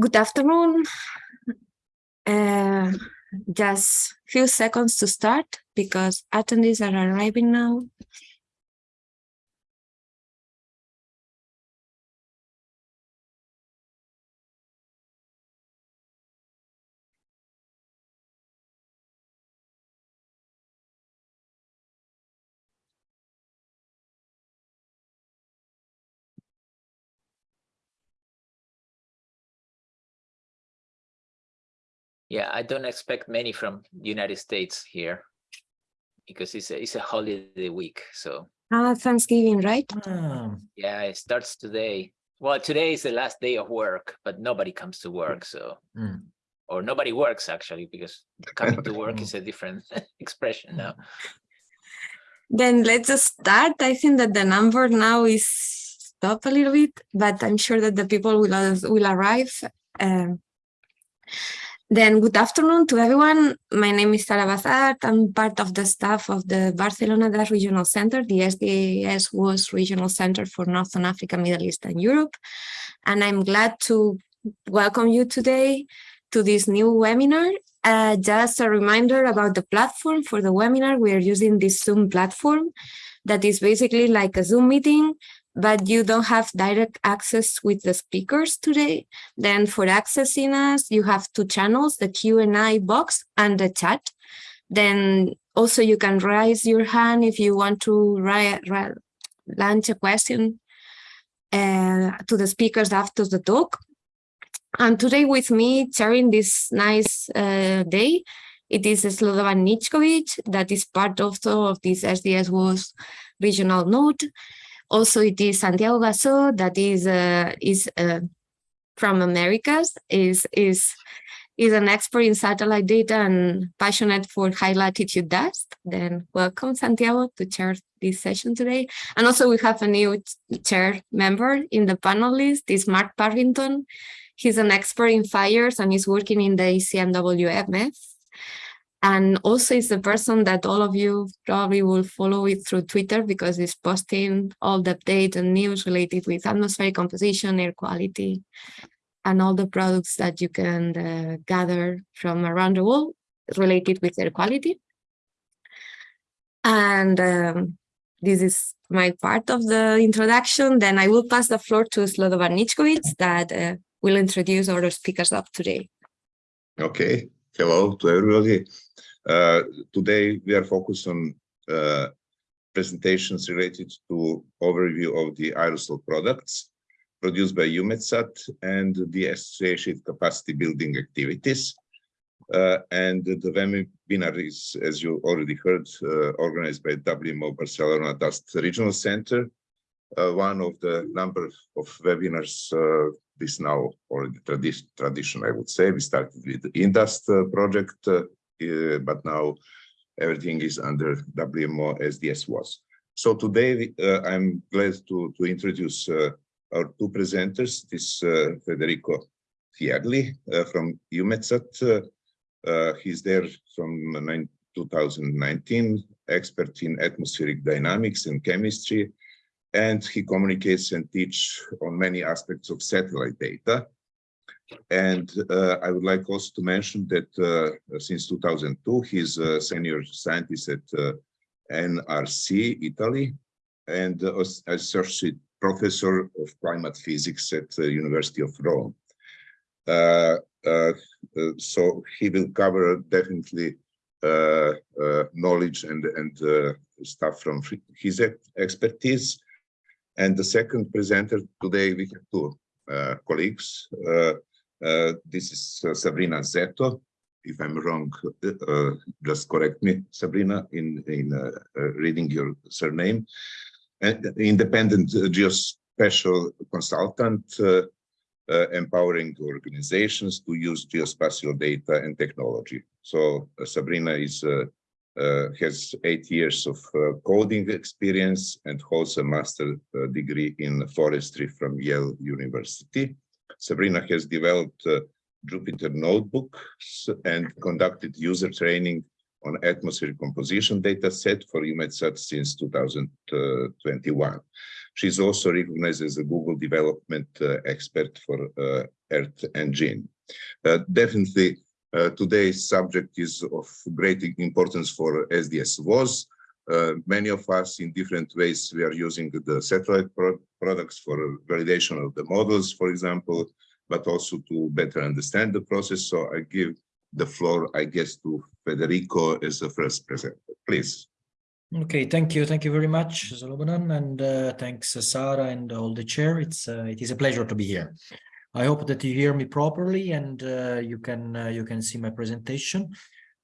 Good afternoon. Uh, just few seconds to start because attendees are arriving now. Yeah, I don't expect many from the United States here because it's a, it's a holiday week. So Ah, Thanksgiving, right? Ah, yeah, it starts today. Well, today is the last day of work, but nobody comes to work. So, mm. or nobody works actually, because coming to work is a different expression now. Then let's just start. I think that the number now is up a little bit, but I'm sure that the people will will arrive. Um, then good afternoon to everyone. My name is Sara Basart. I'm part of the staff of the Barcelona Dust Regional Center. The SDS-WAS Regional Center for Northern Africa, Middle East and Europe. And I'm glad to welcome you today to this new webinar. Uh, just a reminder about the platform for the webinar. We are using this Zoom platform that is basically like a Zoom meeting, but you don't have direct access with the speakers today. Then for accessing us, you have two channels, the Q&A box and the chat. Then also you can raise your hand if you want to launch a question uh, to the speakers after the talk. And today with me, sharing this nice uh, day, it is Slobodan Nickovic, that is part of this SDS-WAS regional node. Also, it is Santiago Gasso, that is uh, is uh, from Americas, is is is an expert in satellite data and passionate for high latitude dust. Then welcome Santiago to chair this session today. And also we have a new chair member in the panel list, is Mark Parrington. He's an expert in fires and is working in the ECMWF. And also it's the person that all of you probably will follow it through Twitter because it's posting all the updates and news related with atmospheric composition, air quality, and all the products that you can uh, gather from around the world related with air quality. And um, this is my part of the introduction. Then I will pass the floor to Slobodan Nickovic that uh, will introduce our speakers of today. Okay, hello to everybody. Uh, today we are focused on uh, presentations related to overview of the aerosol products produced by EUMETSAT and the associated capacity building activities. Uh, and the webinar is, as you already heard, uh, organized by WMO Barcelona Dust Regional Center. Uh, one of the number of webinars uh, this now already tradition, tradition, I would say. We started with the Indust uh, project, but now everything is under WMO SDS-WAS. So today I'm glad to, to introduce our two presenters, this Federico Fierli uh, from EUMETSAT. He's there from 2019, expert in atmospheric dynamics and chemistry, and he communicates and teach on many aspects of satellite data. And uh, I would like also to mention that uh, since 2002, he's a senior scientist at uh, NRC, Italy, and uh, associate professor of climate physics at the University of Rome. Uh, uh, so he will cover definitely knowledge and, and stuff from his expertise. And the second presenter today, we have two uh, colleagues. Uh, uh, this is uh, Sabrina Szeto. If I'm wrong, uh, just correct me, Sabrina, in, in uh, uh, reading your surname. An independent uh, geospatial consultant, uh, uh, empowering organizations to use geospatial data and technology. So uh, Sabrina is uh, uh, has eight years of uh, coding experience and holds a master uh, degree in forestry from Yale University. Sabrina has developed uh, Jupyter notebooks and conducted user training on atmosphere composition data set for EUMETSAT since 2021. She's also recognized as a Google development uh, expert for uh, Earth Engine. Uh, definitely, uh, today's subject is of great importance for SDS-WAS. Uh, many of us in different ways, we are using the satellite pro products for validation of the models, for example, but also to better understand the process. So I give the floor, I guess, to Federico as the first presenter. Please. Okay, thank you. Thank you very much, Slobodan, and uh, thanks, uh, Sarah and all the chair. It's uh, it is a pleasure to be here. I hope that you hear me properly and uh, you can uh, you can see my presentation.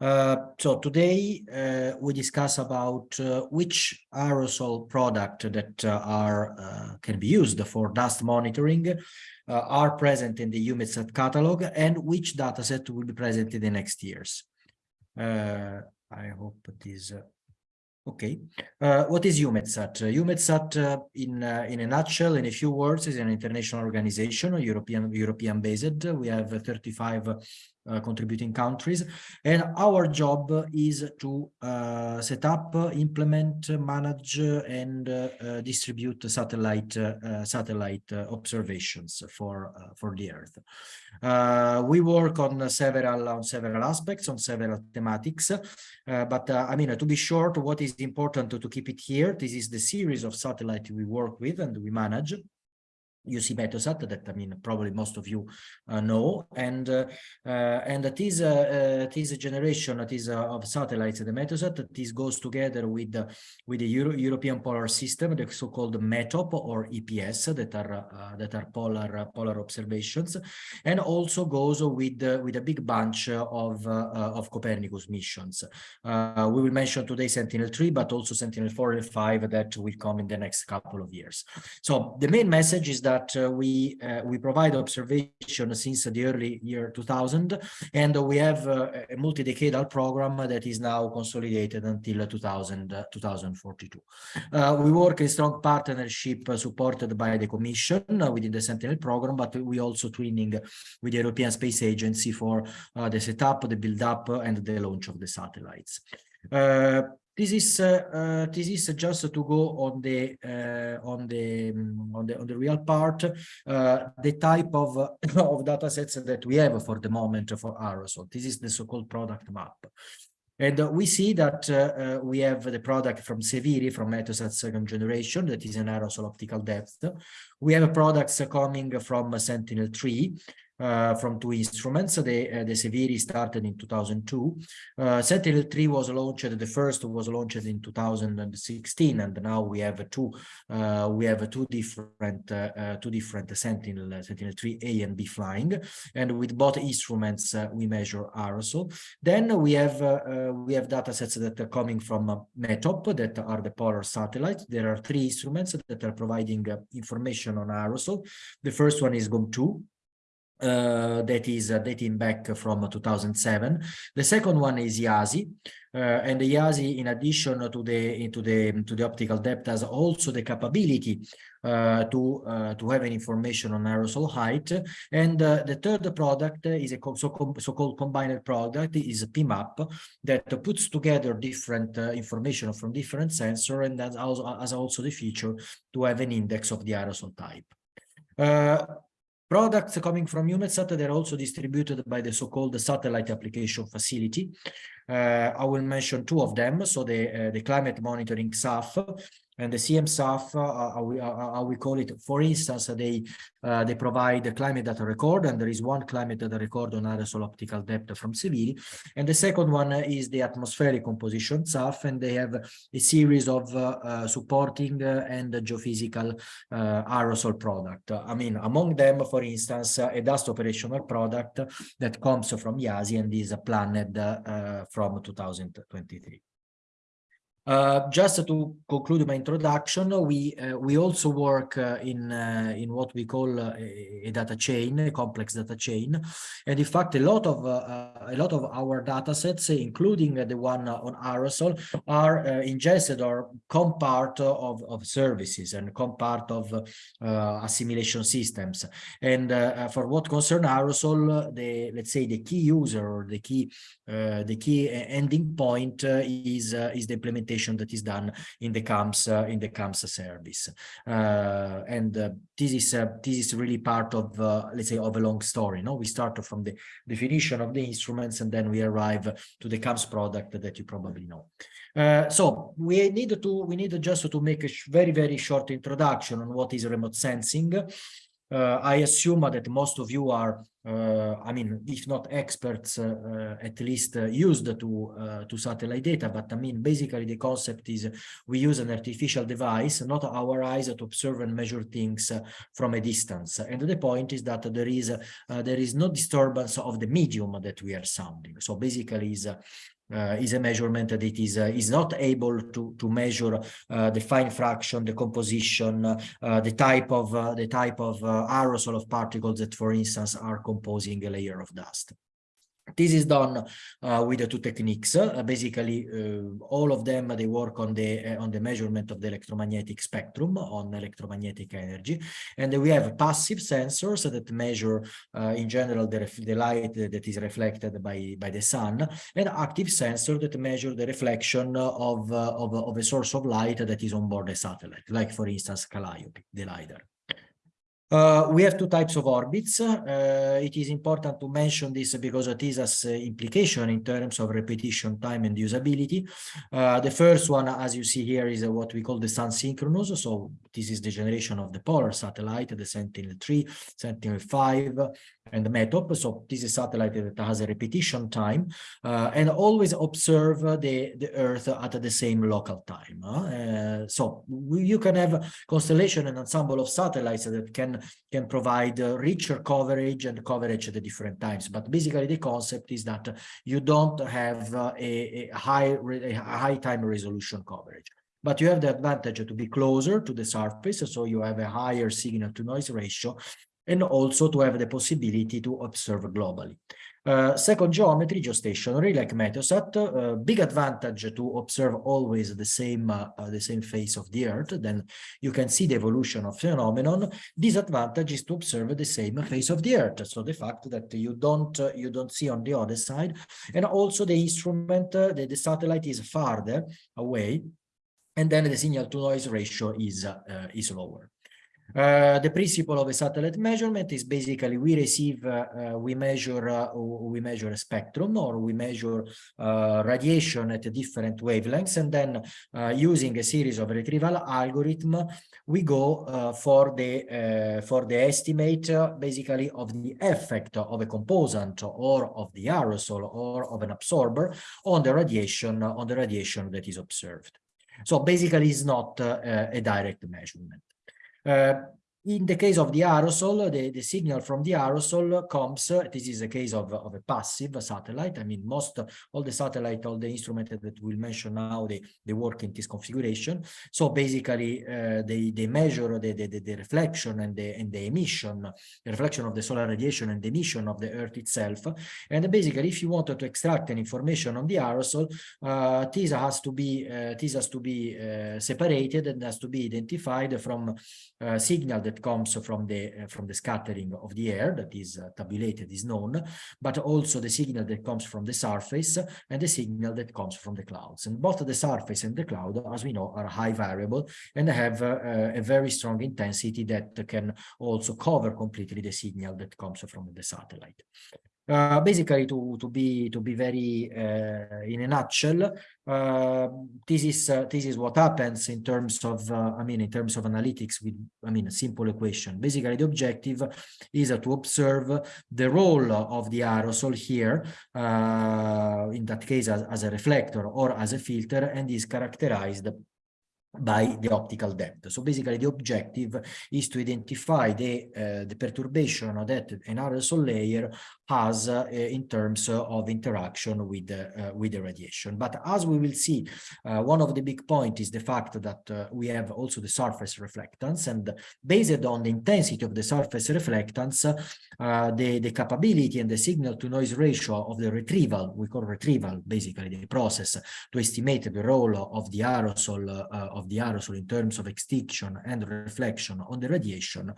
Uh, so today uh, we discuss about uh, which aerosol product that uh, are can be used for dust monitoring are present in the EUMETSAT catalog and which dataset will be present in the next years. I hope it is Okay, uh, what is EUMETSAT? Uh, EUMETSAT, uh, in uh, in a nutshell, in a few words, is an international organization, European European based. We have 35 uh, contributing countries, and our job is to uh, set up, implement, manage, and uh, uh, distribute satellite uh, satellite observations for for the Earth. we work on several on several aspects, on several thematics, but I mean to be short, what is important to, to keep it here? This is the series of satellite we work with and we manage. UC Meteosat that I mean probably most of you uh, know. And uh, uh, and that is uh, uh, this generation that is uh, of satellites the Meteosat this goes together with the with the Euro European Polar System the so-called METOP or EPS that are that are polar polar observations and also goes with with a big bunch of of Copernicus missions. We will mention today Sentinel-3 but also Sentinel-4 and 5 that will come in the next couple of years. So the main message is that that uh, we uh, we provide observation since the early year 2000, and we have uh, a multi-decadal program that is now consolidated until 2000, 2042. we work in strong partnership supported by the Commission within the Sentinel program, but we also twinning with the European Space Agency for the setup, the build-up, and the launch of the satellites. Uh, this is uh, uh, this is just to go on the uh, on the mm, on the on the real part the type of of data sets that we have for the moment for aerosol this is the so-called product map. And we see that uh, we have the product from Seviri from Meteosat second generation that is an aerosol optical depth. We have products coming from Sentinel 3 uh, from two instruments. The, uh, the Seviri started in 2002. Uh, Sentinel-3 was launched, the first was launched in 2016, and now we have two, uh, we have two different, uh, uh, two different Sentinel, Sentinel-3 A and B flying, and with both instruments we measure aerosol. Then we have we have data sets that are coming from METOP, that are the polar satellites. There are three instruments that are providing information on aerosol. The first one is GOME-2, uh, that is uh, dating back from 2007. The second one is IASI, uh, and the IASI, in addition to the into the to the optical depth, has also the capability uh, to uh, to have an information on aerosol height. And uh, the third product is a so-called so -called combined product is a PMAP that puts together different information from different sensor and that also has also the feature to have an index of the aerosol type. Products coming from EUMETSAT, they're also distributed by the so-called satellite application facility. Uh, I will mention two of them. So the, uh, the climate monitoring SAF and the CMSAF, uh, uh, we, uh, uh, we call it, for instance, they uh, they provide the climate data record, and there is one climate data record on aerosol optical depth from Seviri. And the second one is the atmospheric composition SAF, and they have a series of uh, supporting and geophysical aerosol product. I mean, among them, for instance, a dust operational product that comes from IASI and is planned from 2023. Uh, just to conclude my introduction, we uh, we also work uh, in uh, in what we call uh, a, data chain, a complex data chain, and in fact, a lot of uh, a lot of our data sets, including the one on aerosol, are ingested or come part of of services and come part of assimilation systems. And for what concern aerosol, the let's say the key user or the key the key ending point is is the implementation that is done in the CAMS uh, in the CAMS service. Uh, and uh, this is this is really part of let's say of a long story. No, we start from the definition of the instruments and then we arrive to the CAMS product that you probably know. Uh, so we need to we need just to make a very very short introduction on what is remote sensing. Uh, I assume that most of you are, I mean, if not experts, uh, uh at least uh, used to uh, to satellite data. But I mean, basically, the concept is we use an artificial device, not our eyes, to observe and measure things from a distance. And the point is that there is there is no disturbance of the medium that we are sounding. So basically, is uh, is a measurement that it is uh, is not able to to measure uh, the fine fraction, the composition, uh, the type of uh, the type of uh, aerosol of particles that, for instance, are composing a layer of dust. This is done uh, with the two techniques. Uh, basically, uh, all of them they work on the on the measurement of the electromagnetic spectrum on electromagnetic energy, and we have passive sensors that measure, in general, the, the light that is reflected by by the sun, and active sensors that measure the reflection of of, of a source of light that is on board a satellite, like for instance, CALIOP, the lidar. Uh, we have two types of orbits. Uh, it is important to mention this because it is has uh, implication in terms of repetition time and usability. Uh, the first one, as you see here, is uh, what we call the sun synchronous. So this is the generation of the polar satellite, the Sentinel-3, Sentinel-5, and the METOP. So this is satellite that has a repetition time uh, and always observe the, the Earth at the same local time. so we, you can have constellation and ensemble of satellites that can can provide uh, richer coverage and coverage at the different times. But basically the concept is that you don't have uh, a, a, high, a high time resolution coverage. But you have the advantage to be closer to the surface, so you have a higher signal to noise ratio, and also to have the possibility to observe globally. Uh, second geometry, geostationary, like Meteosat, uh, big advantage to observe always the same uh, the same face of the Earth. Then you can see the evolution of phenomenon. Disadvantage is to observe the same face of the Earth. So the fact that you don't uh, you don't see on the other side, and also the instrument, uh, the, the satellite is farther away, and then the signal to noise ratio is is lower. Uh, the principle of a satellite measurement is basically we receive, uh, uh, we measure, uh, we measure a spectrum or we measure uh, radiation at different wavelengths, and then using a series of retrieval algorithm, we go for the for the estimate basically of the effect of a component or of the aerosol or of an absorber on the radiation on the radiation that is observed. So basically, it's not a direct measurement. Uh, in the case of the aerosol, the, the signal from the aerosol comes, this is a case of, of a passive satellite. I mean, most, all the satellite, all the instruments that we'll mention now, they, they work in this configuration. So basically, uh, they, they measure the, the, the reflection and the, and the emission, the reflection of the solar radiation and the emission of the Earth itself. And basically, if you wanted to extract an information on the aerosol, uh, this has to be, uh, this has to be uh, separated and has to be identified from uh, signal that comes from the uh, from the scattering of the air that is uh, tabulated is known, but also the signal that comes from the surface and the signal that comes from the clouds. And both the surface and the cloud, as we know, are high variable and have uh, a very strong intensity that can also cover completely the signal that comes from the satellite. Uh, basically to to be to be very uh, in a nutshell uh, this is uh, this is what happens in terms of uh, i mean in terms of analytics with i mean a simple equation. Basically the objective is to observe the role of the aerosol here in that case as, as a reflector or as a filter and is characterized by the optical depth. So basically the objective is to identify the, uh, the perturbation that an aerosol layer has uh, in terms of interaction with, uh, with the radiation. But as we will see, uh, one of the big points is the fact that we have also the surface reflectance and based on the intensity of the surface reflectance, the, the capability and the signal to noise ratio of the retrieval, we call retrieval basically the process to estimate the role of the aerosol of the aerosol in terms of extinction and reflection on the radiation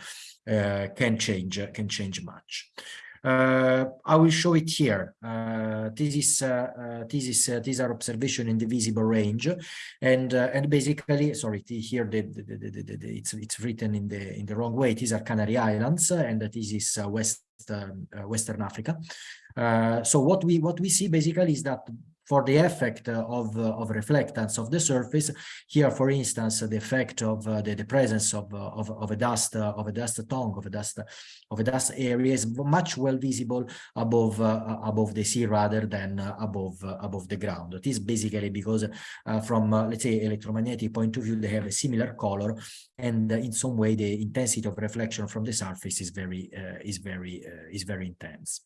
uh, can change can change much. Uh, I will show it here. Uh, this is uh, uh, this is uh, these are observation in the visible range, and and basically, sorry, here the, the, the, the, it's it's written in the in the wrong way. These are Canary Islands, and this is West um, Western Africa. So what we what we see basically is that for the effect of of reflectance of the surface, here, for instance, the effect of uh, the, the presence of, uh, of of a dust uh, of a dust tongue of a dust of a dust area is much well visible above uh, above the sea rather than uh, above uh, above the ground. It is basically because from let's say electromagnetic point of view they have a similar color, and in some way the intensity of reflection from the surface is very is very is very intense.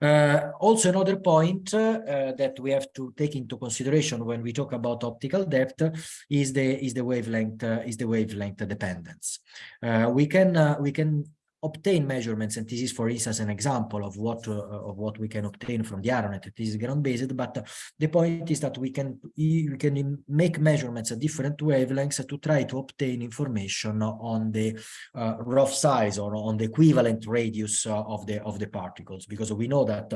Uh, also, another point uh, that we have to take into consideration when we talk about optical depth is the is the wavelength uh, is the wavelength dependence. Uh, we can uh, we can obtain measurements, and this is, for instance, an example of what uh, of what we can obtain from the Aeronet. This is ground-based, but the point is that we can we can make measurements at different wavelengths to try to obtain information on the uh, rough size or on the equivalent radius uh, of the of the particles, because we know that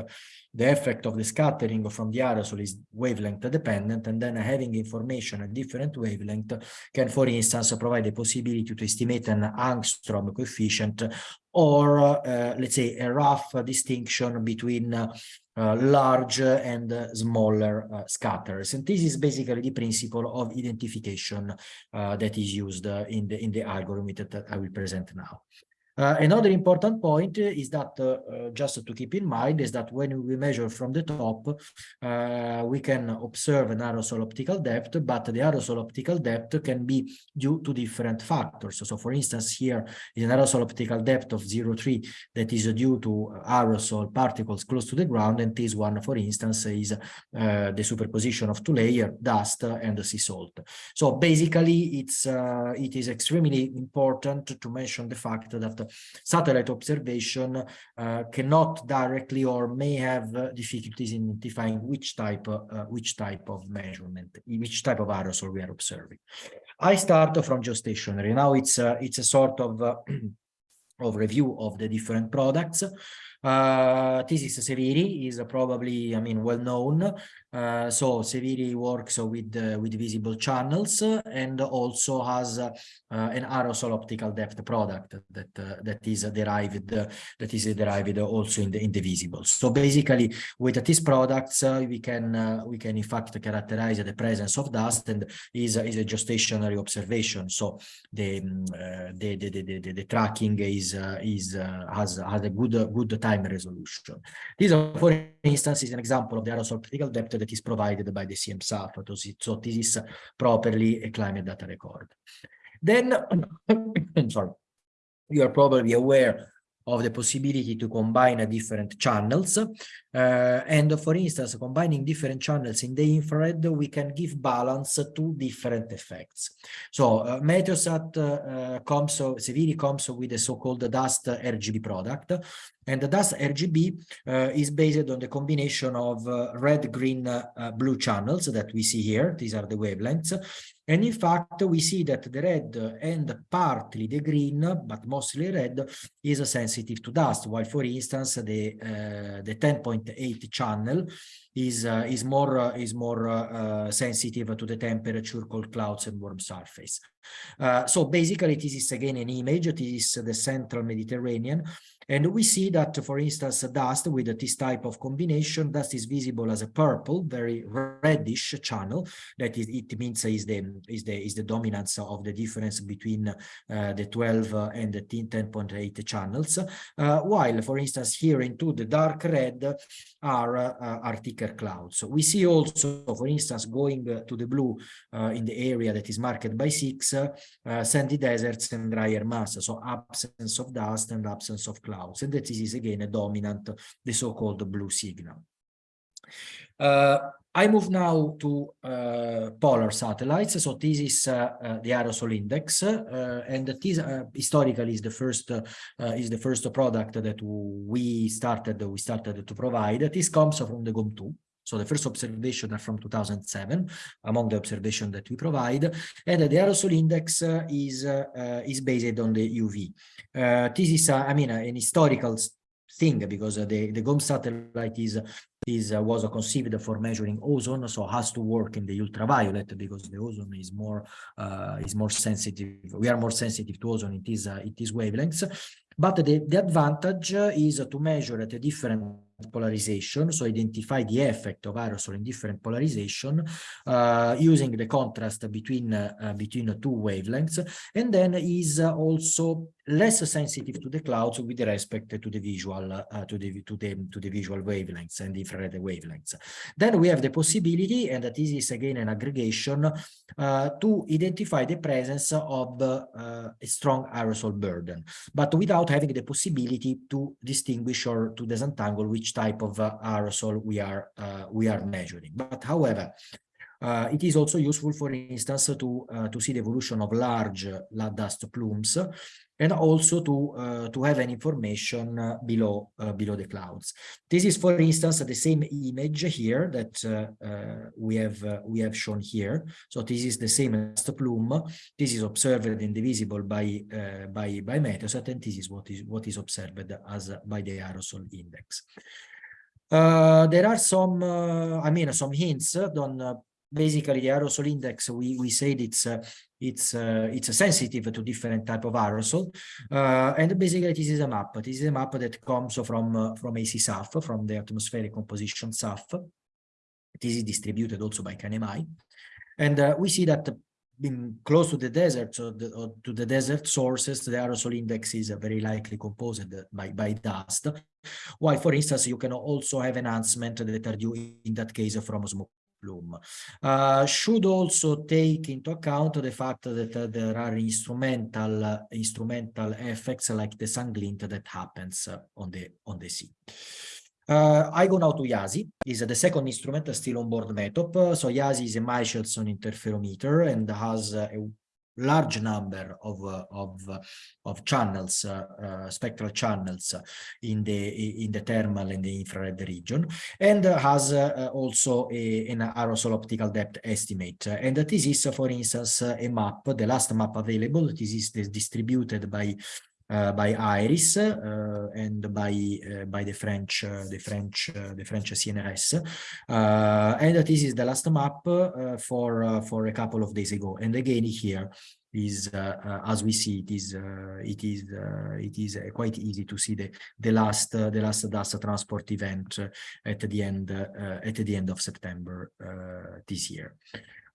the effect of the scattering from the aerosol is wavelength dependent, and then having information at different wavelength can, for instance, provide the possibility to estimate an angstrom coefficient or uh, let's say a rough distinction between uh, large and uh, smaller uh, scatters. And this is basically the principle of identification uh, that is used in the in the algorithm that I will present now. Uh, another important point is that uh, uh, just to keep in mind is that when we measure from the top, uh, we can observe an aerosol optical depth, but the aerosol optical depth can be due to different factors. So, for instance, here is an aerosol optical depth of 0.3 that is due to aerosol particles close to the ground, and this one, for instance, is uh, the superposition of two layer dust and sea salt. So basically, it's uh, it is extremely important to mention the fact that satellite observation uh, cannot directly or may have uh, difficulties in identifying which type uh, which type of measurement, which type of aerosol we are observing. I start from geostationary. Now it's it's a sort of of review of the different products. Uh, this is Seviri, is probably, I mean, well known. Uh, so Seviri works with uh, with visible channels and also has uh, an aerosol optical depth product that uh, that is derived that is derived also in the in the visible. So basically, with these products, uh, we can uh, we can in fact characterize the presence of dust and is is a geostationary observation. So the um, the, the, the the the tracking is is has has a good good time resolution. This, for instance, is an example of the aerosol optical depth that is provided by the CMSAF. So this is properly a climate data record. Then, I'm sorry, you are probably aware of the possibility to combine different channels. Uh, and for instance, combining different channels in the infrared, we can give balance to different effects. So uh, Meteosat uh, comes, so Seviri comes with a so-called dust RGB product. And the dust RGB uh, is based on the combination of uh, red, green, uh, blue channels that we see here. These are the wavelengths. And in fact, we see that the red and partly the green, but mostly red, is sensitive to dust, while, for instance, the uh, the 10.8 channel is uh, is more uh, is more uh, sensitive to the temperature, cold clouds, and warm surface. so basically, this is again an image. This is the central Mediterranean, and we see that, for instance, dust with this type of combination, dust is visible as a purple, very reddish channel. That is, it means is the is the is the dominance of the difference between uh, the 12 and the 10.8 channels. Uh, while, for instance, here into the dark red are uh, clouds. So we see also, for instance, going uh, to the blue uh, in the area that is marked by six, uh, sandy deserts and drier mass. So absence of dust and absence of clouds and this is again a dominant, the so-called blue signal. Uh, I move now to uh, polar satellites. So this is uh, uh the aerosol index, uh, and this uh, historically is the first is the first product that we started we started to provide. This comes from the GOME-2. So the first observation are from 2007, among the observation that we provide, and the aerosol index uh, is uh, is based on the UV. Uh, this is, I mean, an historical thing because uh, the, the GOME satellite is is uh, was conceived for measuring ozone, so has to work in the ultraviolet because the ozone is more uh, is more sensitive. We are more sensitive to ozone. It is uh, it is wavelengths, but the the advantage is to measure at a different polarization, so identify the effect of aerosol in different polarization uh, using the contrast between uh, between two wavelengths, and then is also less sensitive to the clouds with respect to the visual uh, to the to the to the visual wavelengths and infrared wavelengths. Then we have the possibility, and that is again an aggregation, uh, to identify the presence of uh, a strong aerosol burden, but without having the possibility to distinguish or to disentangle which type of uh, aerosol we are uh, we are measuring. But however, uh, it is also useful, for instance, to uh, to see the evolution of large uh, dust plumes, and also to uh, to have an information uh, below uh, below the clouds. This is, for instance, the same image here that we have we have shown here. So this is the same dust plume. This is observed and divisible by by by Meteosat, and this is what is what is observed as by the aerosol index. Uh, there are some, uh, I mean, some hints on uh, basically the aerosol index. We we said it's it's uh, it's sensitive to different type of aerosol, uh, and basically this is a map. This is a map that comes from uh, from ACSAF, from the atmospheric composition SAF. This is distributed also by KNMI, and we see that being close to the desert or, the, or, to the desert sources, the aerosol index is very likely composed by, by dust. While, for instance, you can also have enhancement that are due in that case from smoke plume. Uh, should also take into account the fact that uh, there are instrumental uh, instrumental effects like the sun glint that happens on the on the sea. Uh, I go now to IASI, is the second instrument still on board METOP. So IASI is a Michelson interferometer and has a large number of uh, of of channels uh, uh, spectral channels in the in the thermal and the infrared region and has uh, also a, an aerosol optical depth estimate. And this is for instance a map the last map available. This is distributed by Uh, by AERIS uh, and by uh, by the French uh, the French uh, the French CNRS, and this is the last map for for a couple of days ago. And again here is uh, uh, as we see it is uh, it is it is quite easy to see the the last the last dust transport event at the end at the end of September this year.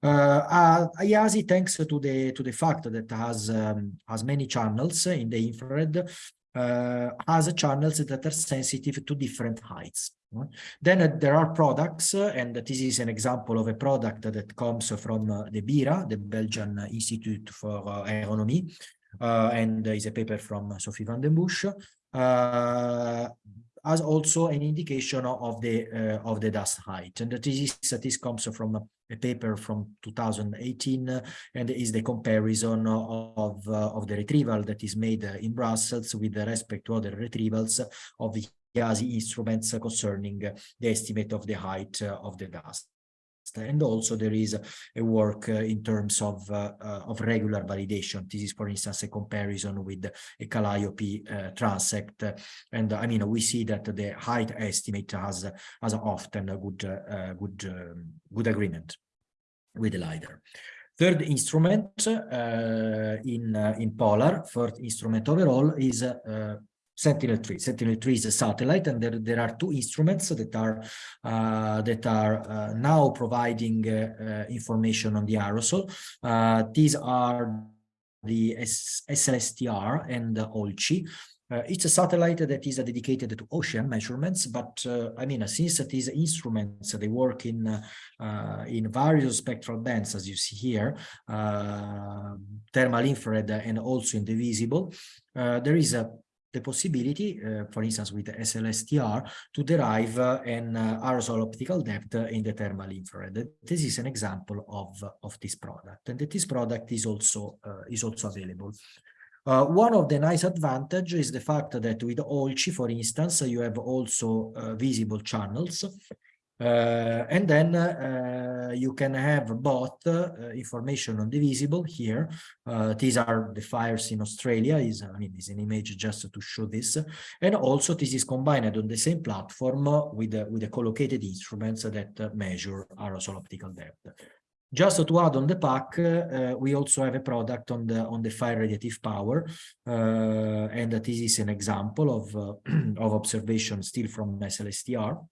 Uh, IASI, thanks to the to the fact that has um, has many channels in the infrared, uh, has channels that are sensitive to different heights. Then uh, there are products, uh, and this is an example of a product that comes from uh, the BIRA, the Belgian Institute for Aeronomy, and is a paper from Sophie van den Bussche as also an indication of the uh, of the dust height. And this is this comes from a paper from 2018 uh, and is the comparison of uh, of the retrieval that is made in Brussels with respect to other retrievals of the IASI instruments concerning the estimate of the height of the dust and also there is a work uh, in terms of uh, uh, of regular validation. This is for instance a comparison with a CALIOP transect. And i mean we see that the height estimate has has often a good good um, good agreement with the lidar. Third instrument uh, in uh, in Polar, third instrument overall is uh, Sentinel-3. Sentinel-3 is a satellite, and there, there are two instruments that are uh, that are uh, now providing uh, uh information on the aerosol. Uh, these are the S SLSTR and the OLCI. Uh, it's a satellite that is dedicated to ocean measurements, but I mean, since these instruments they work in in various spectral bands, as you see here, thermal, infrared, and also in the visible, there is a the possibility, uh, for instance, with the SLSTR, to derive uh, an uh, aerosol optical depth in the thermal infrared. This is an example of, of this product, and this product is also, is also available. Uh, one of the nice advantage is the fact that with OLCI, for instance, you have also uh, visible channels. Uh, and then uh, you can have both uh, information on the visible here. These are the fires in Australia. Is I mean, is an image just to show this, and also this is combined on the same platform with with the collocated instruments that measure aerosol optical depth. Just to add on the pack, uh, we also have a product on the on the fire radiative power, uh, and this is an example of uh, of observation still from SLSTR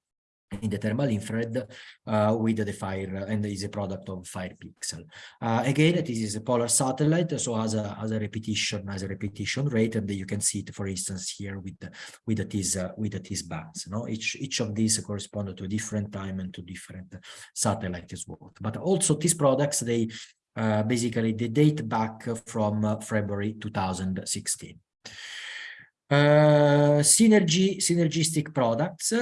in the thermal infrared uh, with the fire and is a product of fire pixel. Uh, again this is a polar satellite so as a has a repetition as a repetition rate and you can see it for instance here with the, with these uh, with these bands no? Each each of these correspond to a different time and to different satellites as but also these products they uh, basically they date back from uh, february 2016 uh, synergy synergistic products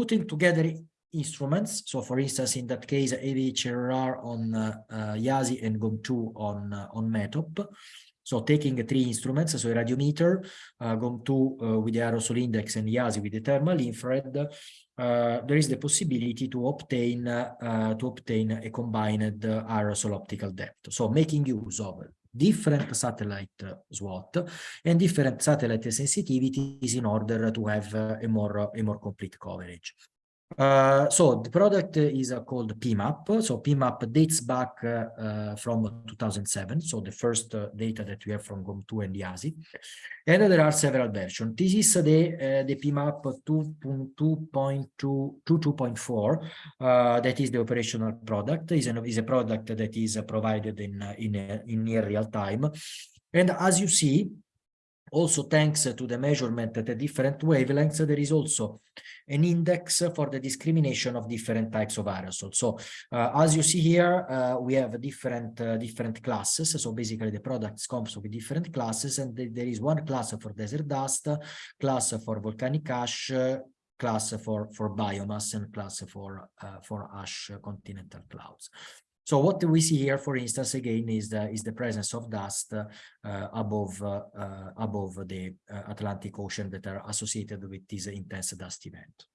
putting together instruments. So for instance, in that case, AVHRR on uh, uh, IASI and GOME-2 on, uh, on METOP. So taking three instruments, so a radiometer, uh, GOME-2 uh, with the aerosol index and IASI with the thermal infrared, uh, there is the possibility to obtain to obtain a combined aerosol optical depth. So making use of different satellite SWOT and different satellite sensitivities in order to have a more a more complete coverage. Uh, so the product is uh, called PMAP. So PMAP dates back uh, from 2007. So the first uh, data that we have from GOME-2 and IASI. And there are several versions. This is the, uh, the PMAP 2.2.4. that is the operational product. is, is a product that is provided in, in, in near real time. And as you see, also thanks to the measurement at a different wavelengths, there is also an index for the discrimination of different types of aerosols. So uh, as you see here, uh, we have different uh, different classes. So basically the products comes with different classes and th there is one class for desert dust, class for volcanic ash, class for for biomass and class for uh, for ash continental clouds. So what we see here, for instance, again, is the is the presence of dust uh, above uh, uh, above the uh, Atlantic Ocean that are associated with this intense dust event.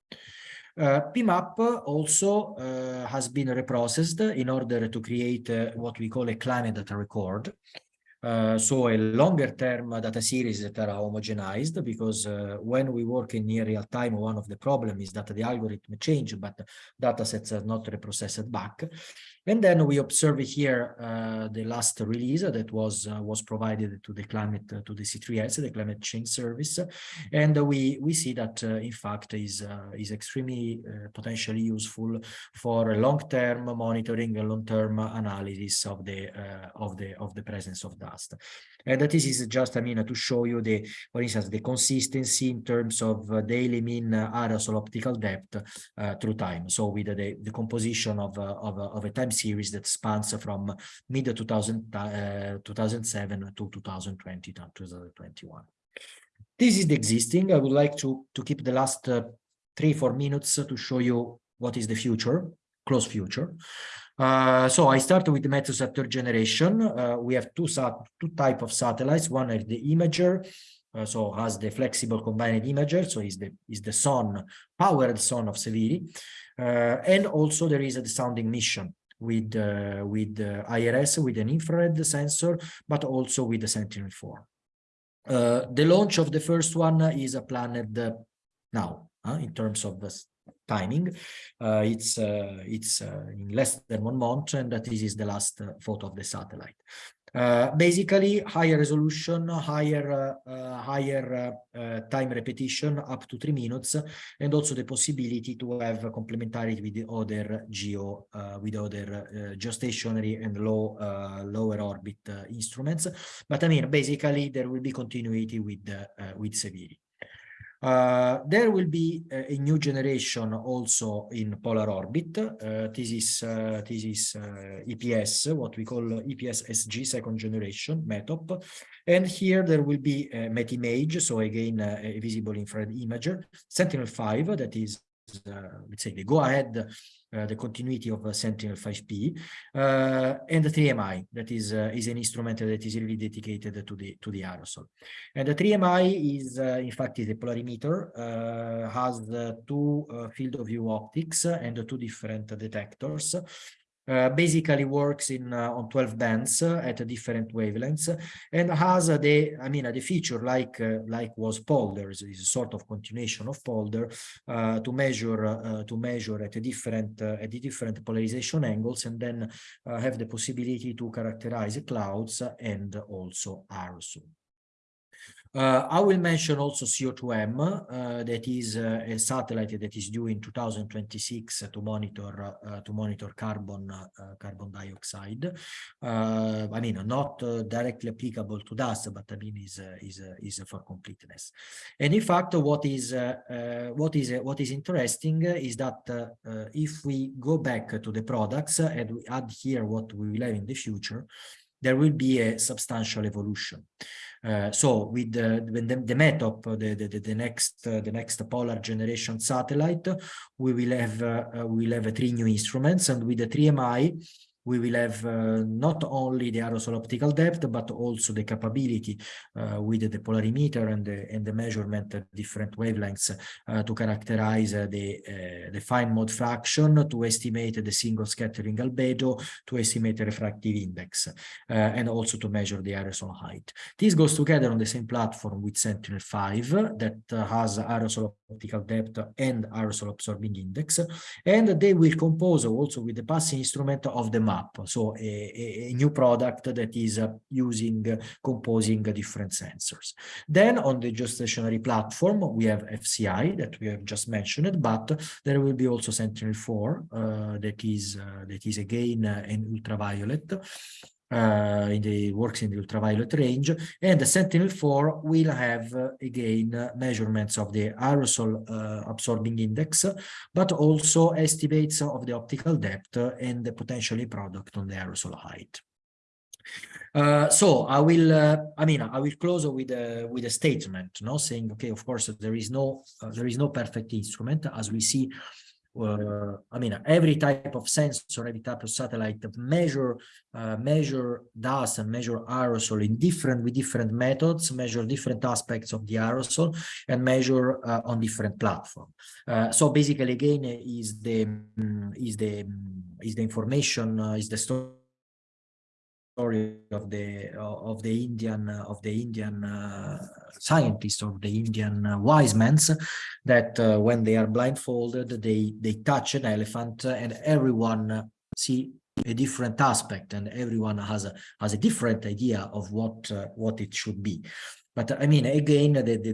Uh, PMAP also uh, has been reprocessed in order to create what we call a climate data record. Uh, so a longer term data series that are homogenized because uh, when we work in near real time, one of the problem is that the algorithm change, but data sets are not reprocessed back. And then we observe here uh, the last release that was uh, was provided to the climate uh, to the C3S, the climate change service, and we we see that uh, in fact is uh, is extremely uh, potentially useful for long-term monitoring and long-term analysis of the of the of the presence of dust. And that this is just I mean to show you the for instance the consistency in terms of uh, daily mean uh, aerosol optical depth through time. So with the the composition of of, of a time series that spans from mid 2000, uh, 2007 to 2020 to 2021. This is the existing. I would like to, to keep the last uh, three, four minutes to show you what is the future, close future. Uh, so I start with the Meteosat generation. Uh, we have two, sat two type of satellites. One is the imager, uh, so has the flexible combined imager, so is the is the sun powered sun of Seviri, uh, and also there is a sounding mission with uh, with uh, IRS with an infrared sensor, but also with the Sentinel-4. Uh, the launch of the first one is planned now in terms of the timing. Uh, it's uh, it's uh, in less than one month, and that this is the last photo of the satellite. Uh, basically higher resolution, higher uh, higher uh, time repetition up to three minutes, and also the possibility to have complementarity with the other geo with other geostationary and low lower orbit instruments. But I mean, basically there will be continuity with with Seviri. Uh, there will be a, a, new generation also in polar orbit. Uh, this is uh, this is uh, EPS, what we call EPS SG second generation METOP, and here there will be a METIMAGE, so again uh, a visible infrared imager, Sentinel-5 that is uh, let's say, the go-ahead, uh, the continuity of uh, Sentinel-5P, uh, and the 3MI, that is uh, is an instrument that is really dedicated to the to the aerosol. And the 3MI is, uh, in fact, is a polarimeter, uh, has uh, two uh, field of view optics and two different detectors. Uh, basically works in uh, on 12 bands uh, at different wavelengths and has the i mean the feature like uh, like was polder is is a sort of continuation of polder uh, to measure to measure at a different at the different polarization angles and then have the possibility to characterize clouds and also aerosol. Uh, I will mention also CO2M, uh, that is uh, a satellite that is due in 2026 to monitor uh, to monitor carbon uh, carbon dioxide. Uh, I mean, not directly applicable to dust, but I mean is is is for completeness. And in fact, what is what is what is interesting is that if we go back to the products and we add here what we will have in the future, there will be a substantial evolution. Uh, so with the, the, the METOP, the, the, the next uh, the next polar generation satellite, we will have uh, we will have three new instruments, and with the 3MI, we will have uh, not only the aerosol optical depth, but also the capability uh, with the polarimeter and the, and the measurement at different wavelengths uh, to characterize the, the fine mode fraction, to estimate the single scattering albedo, to estimate the refractive index, and also to measure the aerosol height. This goes together on the same platform with Sentinel-5 that has aerosol optical depth and aerosol absorbing index, and they will compose also with the passing instrument of the map. So a, a new product that is using, composing different sensors. Then on the geostationary platform, we have FCI that we have just mentioned, but there will be also Sentinel-4 uh, that is uh, that is again uh, an ultraviolet uh, in the works in the ultraviolet range and the sentinel-4 will have uh, again uh, measurements of the aerosol uh, absorbing index but also estimates of the optical depth and the potentially product on the aerosol height. Uh, so I will, uh, I mean, I will close with a with a statement, no, saying, okay, of course, there is no uh, there is no perfect instrument, as we see uh, I mean, every type of sensor, every type of satellite measure uh, measure dust and measure aerosol in different with different methods, measure different aspects of the aerosol, and measure uh, on different platform. Uh, so basically, again, is the is the is the information uh, is the story story of the of the Indian of the Indian uh, scientists of the Indian uh, wise men that uh, when they are blindfolded they they touch an elephant and everyone see a different aspect and everyone has a has a different idea of what uh, what it should be. But I mean again the, the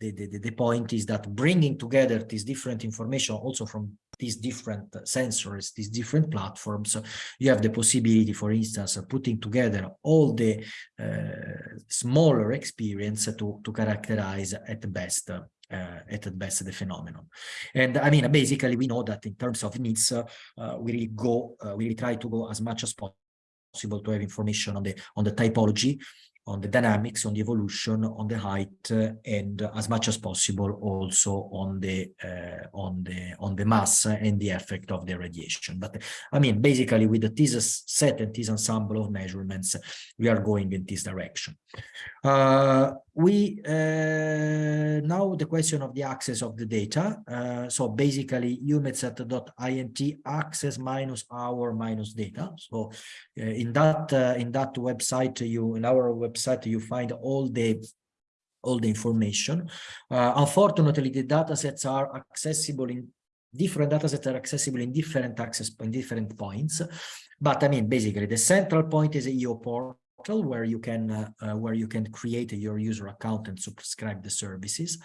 the, the, the point is that bringing together this different information also from these different sensors, these different platforms, you have the possibility, for instance, of putting together all the uh, smaller experience to, to characterize at the best uh, at the best the phenomenon. And I mean, basically, we know that in terms of needs, uh, we really go, uh, we really try to go as much as possible to have information on the on the typology on the dynamics, on the evolution, on the height, uh, and uh, as much as possible also on the uh, on the on the mass and the effect of the radiation. But I mean, basically, with this set and this ensemble of measurements, we are going in this direction. Uh, we uh, now the question of the access of the data. Uh, so basically, EUMETSAT.int access minus our minus data. So in that in that website, you in our website website, you find all the all the information. Uh, unfortunately, the data sets are accessible in different data sets are accessible in different access in different points. But I mean, basically, the central point is EO portal where you can uh, uh, where you can create your user account and subscribe the services.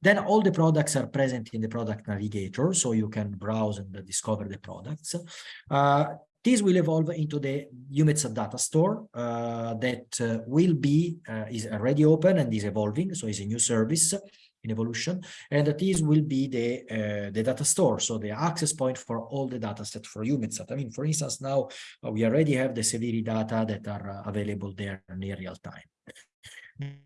Then all the products are present in the product navigator, so you can browse and discover the products. This will evolve into the EUMETSAT data store uh, that uh, will be, uh, is already open and is evolving. So it's a new service in evolution. And this will be the, uh, the data store. So the access point for all the data set for EUMETSAT. I mean, for instance, now uh, we already have the SEVIRI data that are uh, available there near real time.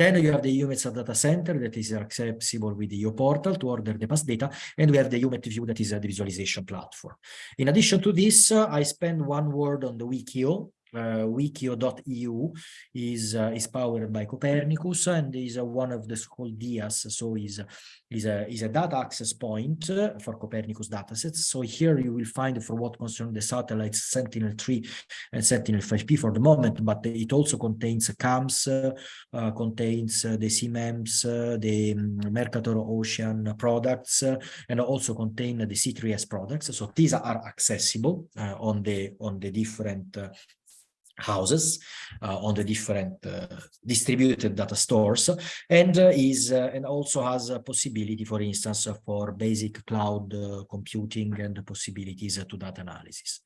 Then you have the EUMETSAT data center that is accessible with the EO portal to order the past data, and we have the EUMETView that is a visualization platform. In addition to this, I spend one word on the WEkEO, uh, wekeo.eu is uh, is powered by Copernicus and is uh, one of the so-called DIAS, so is is a is a data access point uh, for Copernicus datasets. So here you will find for what concerns the satellites Sentinel-3 and Sentinel-5P for the moment, but it also contains CAMS, uh, uh, contains the CMEMS, the um, Mercator Ocean products, and also contain the C3S products. So these are accessible on the on the different houses uh, on the different uh, distributed data stores and uh, is uh, and also has a possibility for instance for basic cloud uh, computing and possibilities to data analysis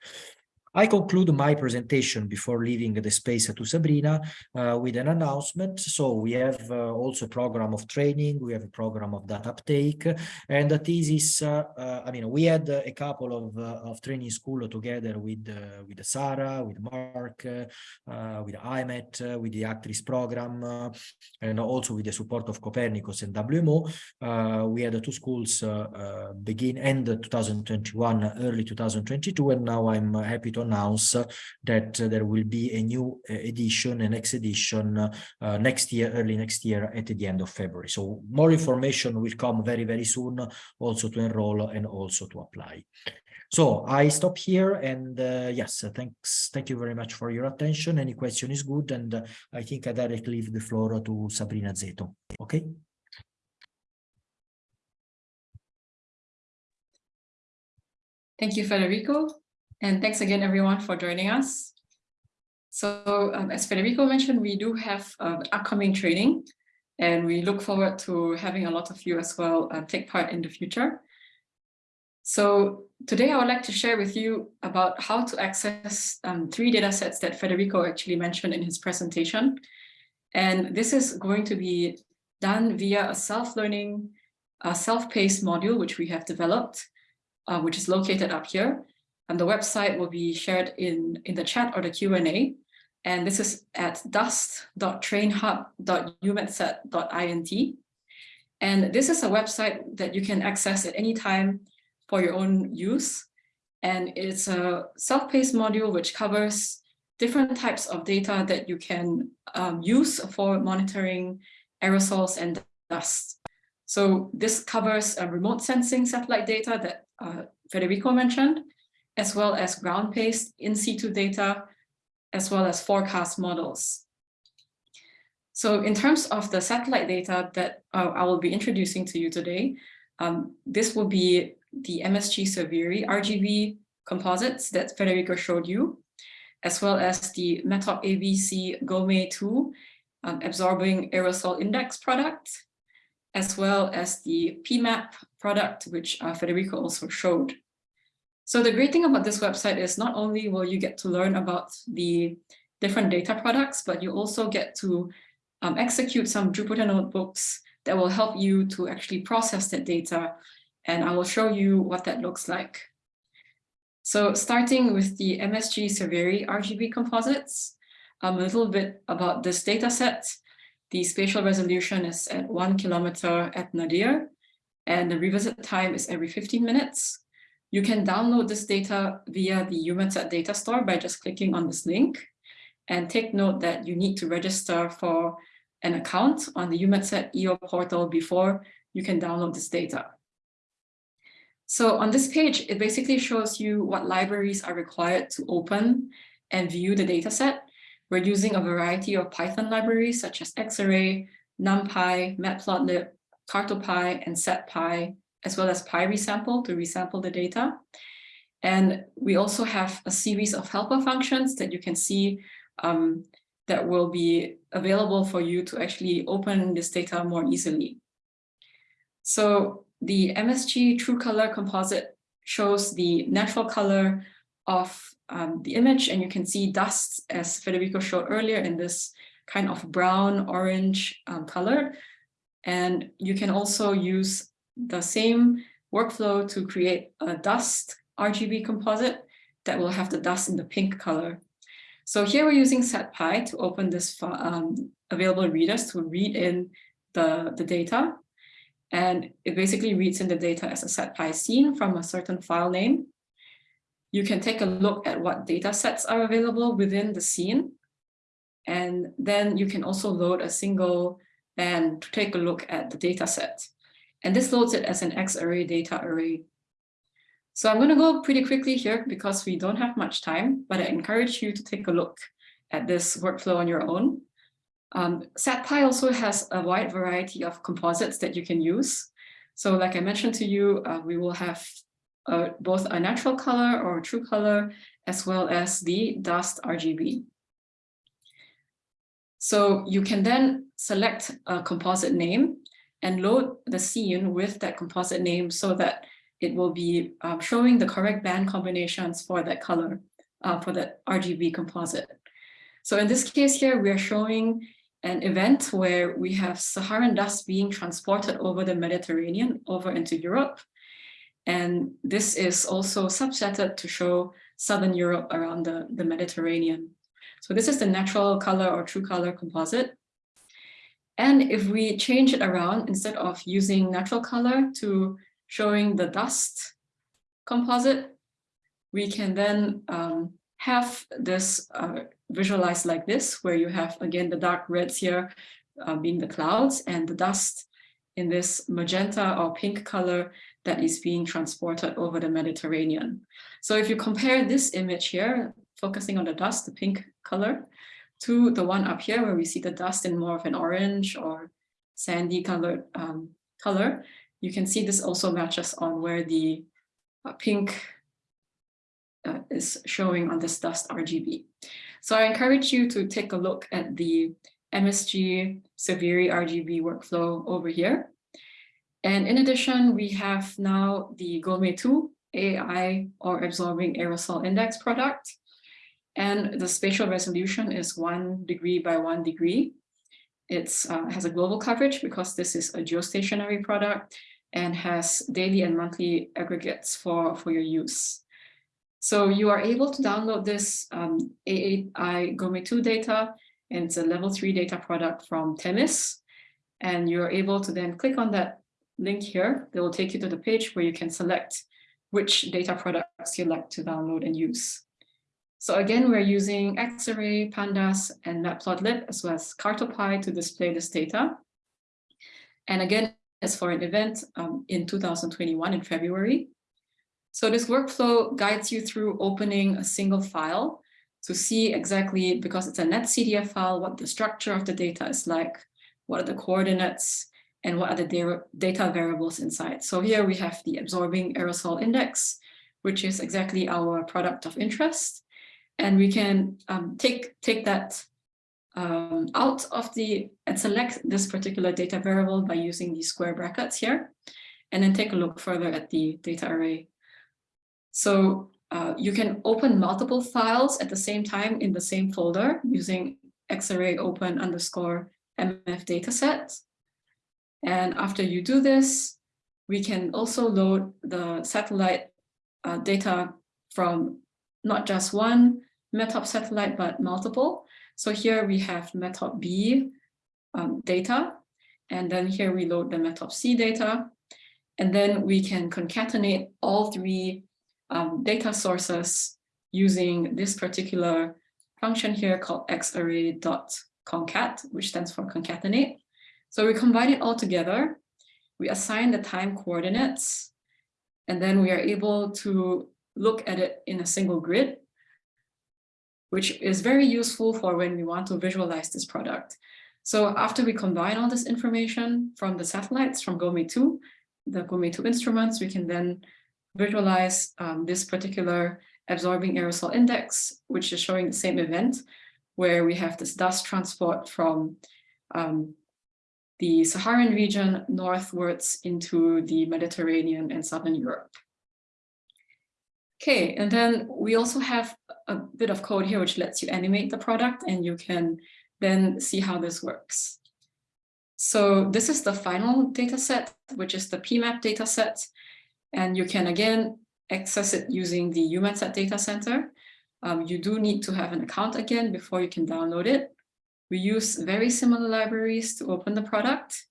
I conclude my presentation before leaving the space to Sabrina uh, with an announcement. So we have uh, also a program of training, we have a program of data uptake, and the thesis, uh, uh I mean, we had a couple of, uh, of training school together with, uh, with Sarah, with Mark, with IMET, with the Actris program, and also with the support of Copernicus and WMO. we had two schools begin end 2021, early 2022, and now I'm happy to announce that there will be a new uh, edition, a next edition uh, next year, early next year at the end of February. So more information will come very, very soon also to enroll and also to apply. So I stop here and uh, yes, thanks. Thank you very much for your attention. Any question is good. And uh, I think I directly leave the floor to Sabrina Szeto. Okay. Thank you, Federico. And thanks again, everyone, for joining us. So um, as Federico mentioned, we do have um, upcoming training, and we look forward to having a lot of you as well uh, take part in the future. So today I would like to share with you about how to access um, three data sets that Federico actually mentioned in his presentation. And this is going to be done via a self-learning, self-paced module, which we have developed, uh, which is located up here. And the website will be shared in, in the chat or the Q&A. And this is at dust.trainhub.eumetsat.int. And this is a website that you can access at any time for your own use. And it's a self-paced module which covers different types of data that you can um, use for monitoring aerosols and dust. So this covers uh, remote sensing satellite data that uh, Federico mentioned, as well as ground-based in situ data, as well as forecast models. So in terms of the satellite data that uh, I will be introducing to you today, um, this will be the MSG Seviri RGB composites that Federico showed you, as well as the METOP ABC GOME 2 um, absorbing aerosol index product, as well as the PMAP product, which uh, Federico also showed. So the great thing about this website is not only will you get to learn about the different data products, but you also get to um, execute some Jupyter notebooks that will help you to actually process that data. And I will show you what that looks like. So starting with the MSG Seviri RGB composites, um, a little bit about this data set. The spatial resolution is at one kilometer at nadir, and the revisit time is every 15 minutes. You can download this data via the EUMETSAT data store by just clicking on this link. And take note that you need to register for an account on the EUMETSAT EO portal before you can download this data. So on this page, it basically shows you what libraries are required to open and view the dataset. We're using a variety of Python libraries such as Xarray, NumPy, Matplotlib, Cartopy, and Satpy, as well as PyResample to resample the data. And we also have a series of helper functions that you can see um, that will be available for you to actually open this data more easily. So the MSG True Color Composite shows the natural color of um, the image, and you can see dust, as Federico showed earlier, in this kind of brown orange um, color. And you can also use the same workflow to create a dust RGB composite that will have the dust in the pink color. So here we're using Satpy to open this um, available readers to read in the, the data. And it basically reads in the data as a Satpy scene from a certain file name. You can take a look at what data sets are available within the scene. And then you can also load a single band to take a look at the data set. And this loads it as an X array data array. So I'm going to go pretty quickly here because we don't have much time, but I encourage you to take a look at this workflow on your own. Um, SatPy also has a wide variety of composites that you can use. So like I mentioned to you, uh, we will have uh, both a natural color or true color, as well as the dust RGB. So you can then select a composite name and load the scene with that composite name so that it will be um, showing the correct band combinations for that color, uh, for that RGB composite. So in this case here, we are showing an event where we have Saharan dust being transported over the Mediterranean over into Europe. And this is also subsetted to show Southern Europe around the, the Mediterranean. So this is the natural color or true color composite. And if we change it around, instead of using natural color to showing the dust composite, we can then um, have this uh, visualized like this, where you have, again, the dark reds here uh, being the clouds and the dust in this magenta or pink color that is being transported over the Mediterranean. So if you compare this image here, focusing on the dust, the pink color, to the one up here where we see the dust in more of an orange or sandy colored um, color, you can see this also matches on where the uh, pink uh, is showing on this dust RGB. So I encourage you to take a look at the MSG Seviri RGB workflow over here. And in addition, we have now the GOME 2 AI or absorbing aerosol index product. And the spatial resolution is one degree by one degree. It uh, has a global coverage because this is a geostationary product and has daily and monthly aggregates for, for your use. So you are able to download this um, AAI GOME2 data, and it's a level three data product from Temis. And you're able to then click on that link here. They will take you to the page where you can select which data products you'd like to download and use. So again, we're using Xarray, Pandas, and Matplotlib, as well as Cartopy to display this data. And again, as for an event um, in 2021 in February. So this workflow guides you through opening a single file to see exactly, because it's a netcdf file, what the structure of the data is like, what are the coordinates, and what are the data variables inside. So here we have the absorbing aerosol index, which is exactly our product of interest. And we can um, take, take that um, out of the and select this particular data variable by using these square brackets here, and then take a look further at the data array. So uh, you can open multiple files at the same time in the same folder using xarray open underscore mf dataset. And after you do this, we can also load the satellite uh, data from not just one METOP satellite, but multiple. So here we have METOP B um, data, and then here we load the METOP C data, and then we can concatenate all three um, data sources using this particular function here called xarray.concat, which stands for concatenate. So we combine it all together, we assign the time coordinates, and then we are able to look at it in a single grid which is very useful for when we want to visualize this product. So after we combine all this information from the satellites, from GOME2, the GOME2 instruments, we can then visualize um, this particular absorbing aerosol index, which is showing the same event, where we have this dust transport from um, the Saharan region northwards into the Mediterranean and Southern Europe. Okay, and then we also have a bit of code here which lets you animate the product and you can then see how this works. So this is the final data set, which is the PMAP data set. And you can again access it using the EUMETSAT data center. Um, you do need to have an account again before you can download it. We use very similar libraries to open the product.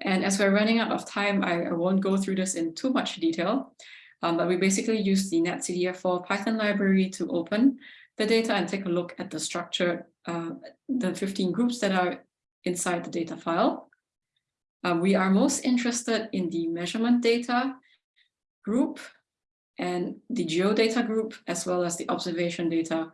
And as we're running out of time, I, I won't go through this in too much detail. Um, but we basically use the netcdf4 Python library to open the data and take a look at the structure, uh, the 15 groups that are inside the data file. Uh, we are most interested in the measurement data group and the geodata group, as well as the observation data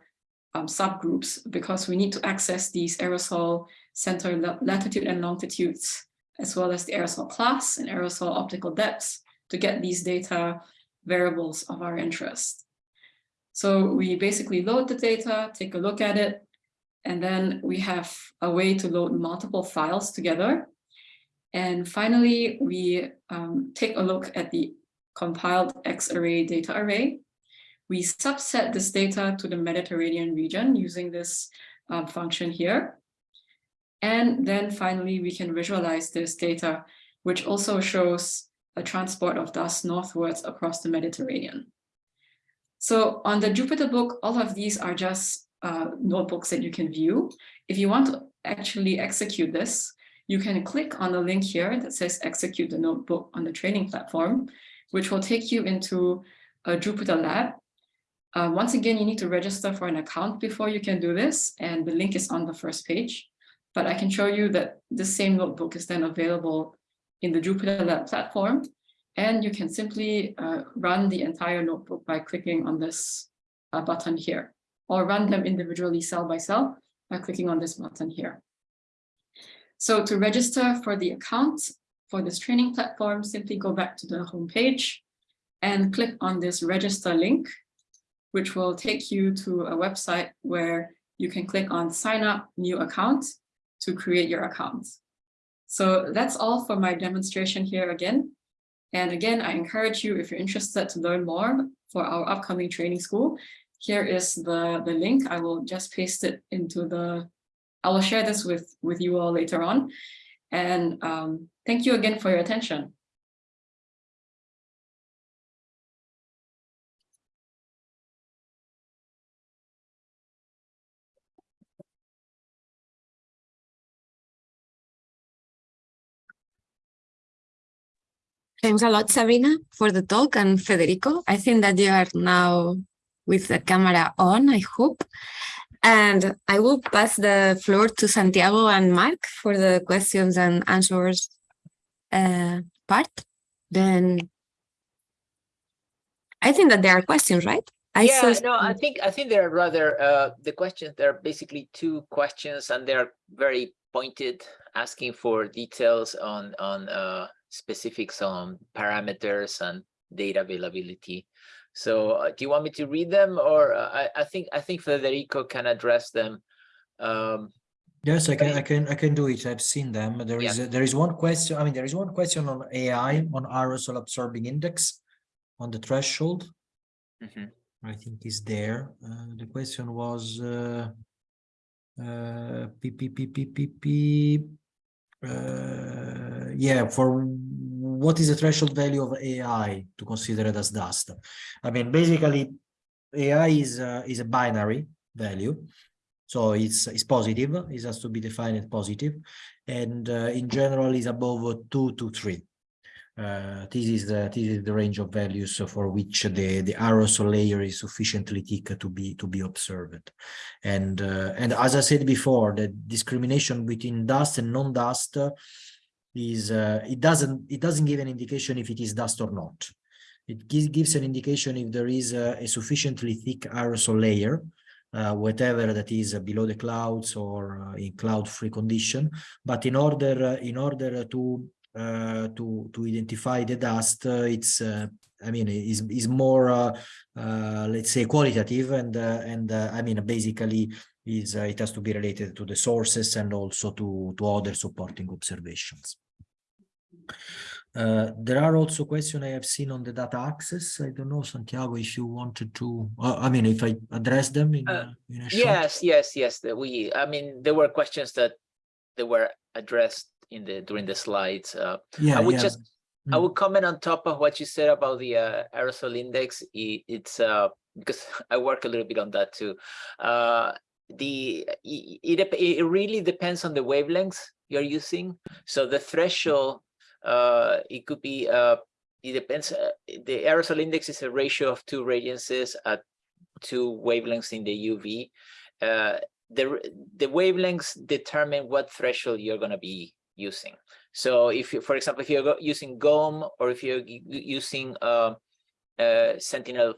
um, subgroups, because we need to access these aerosol center latitude and longitudes, as well as the aerosol class and aerosol optical depths to get these data variables of our interest. So we basically load the data, take a look at it, and then we have a way to load multiple files together. And finally, we um, take a look at the compiled X-array data array. We subset this data to the Mediterranean region using this uh, function here. And then finally, we can visualize this data, which also shows a transport of dust northwards across the Mediterranean. So on the Jupyter book, all of these are just uh, notebooks that you can view. If you want to actually execute this, you can click on the link here that says execute the notebook on the training platform, which will take you into a Jupyter lab. Uh, once again, you need to register for an account before you can do this, and the link is on the first page. But I can show you that the same notebook is then available in the Jupyter Lab platform, and you can simply uh, run the entire notebook by clicking on this uh, button here, or run them individually cell by cell by clicking on this button here. So to register for the account for this training platform, simply go back to the home page and click on this register link, which will take you to a website where you can click on sign up new account to create your account. So that's all for my demonstration here again. And again, I encourage you, if you're interested to learn more for our upcoming training school, here is the, the link. I will just paste it into the, I will share this with, with you all later on. And um, thank you again for your attention. Thanks a lot, Sabina, for the talk and Federico. I think that you are now with the camera on, I hope. And I will pass the floor to Santiago and Mark for the questions and answers uh, part. Then I think that there are questions, right? I yeah, saw no, I think I think they're rather uh, the questions. There are basically two questions, and they're very pointed, asking for details on on uh, specifics on parameters and data availability. So uh, do you want me to read them or uh, I, I think I think Federico can address them. Um, Yes, I can, I can, I can do it. I've seen them. There Yeah. is, a- there is one question, I mean, there is one question on AI, on aerosol absorbing index, on the threshold. mhm. I think is there. Uh, the question was, uh, uh, p, p, p, p, p, p, uh, yeah, for what is the threshold value of AI to consider it as dust? I mean, basically, AI is, uh, is a binary value. So it's, it's positive, it has to be defined as positive, and uh, in general is above two to three. Uh, this is the this is the range of values for which the the aerosol layer is sufficiently thick to be to be observed, and uh, and as I said before, the discrimination between dust and non-dust is uh, it doesn't it doesn't give an indication if it is dust or not. It gives an indication if there is a, a sufficiently thick aerosol layer, uh, whatever that is uh, below the clouds or uh, in cloud-free condition. But in order uh, in order to uh, to to identify the dust, uh, it's uh, I mean is is more uh, uh, let's say qualitative and uh, and uh, I mean basically is uh, it has to be related to the sources and also to to other supporting observations. Uh, there are also questions I have seen on the data access. I don't know, Santiago, if you wanted to, uh, I mean, if I address them in, Uh, a- in. Yes, yes, yes. We, I mean, there were questions that that were addressed in the during the slides. Uh, Yeah, I would yeah. just I Mm. would comment on top of what you said about the uh, aerosol index. I- It's uh, because I work a little bit on that too. Uh, the it, it really depends on the wavelengths you're using. So the threshold, uh, it could be, uh, it depends, uh, the aerosol index is a ratio of two radiances at two wavelengths in the UV. Uh, the, the wavelengths determine what threshold you're gonna be using. So if you, for example, if you're using GOME or if you're using, uh, uh, Sentinel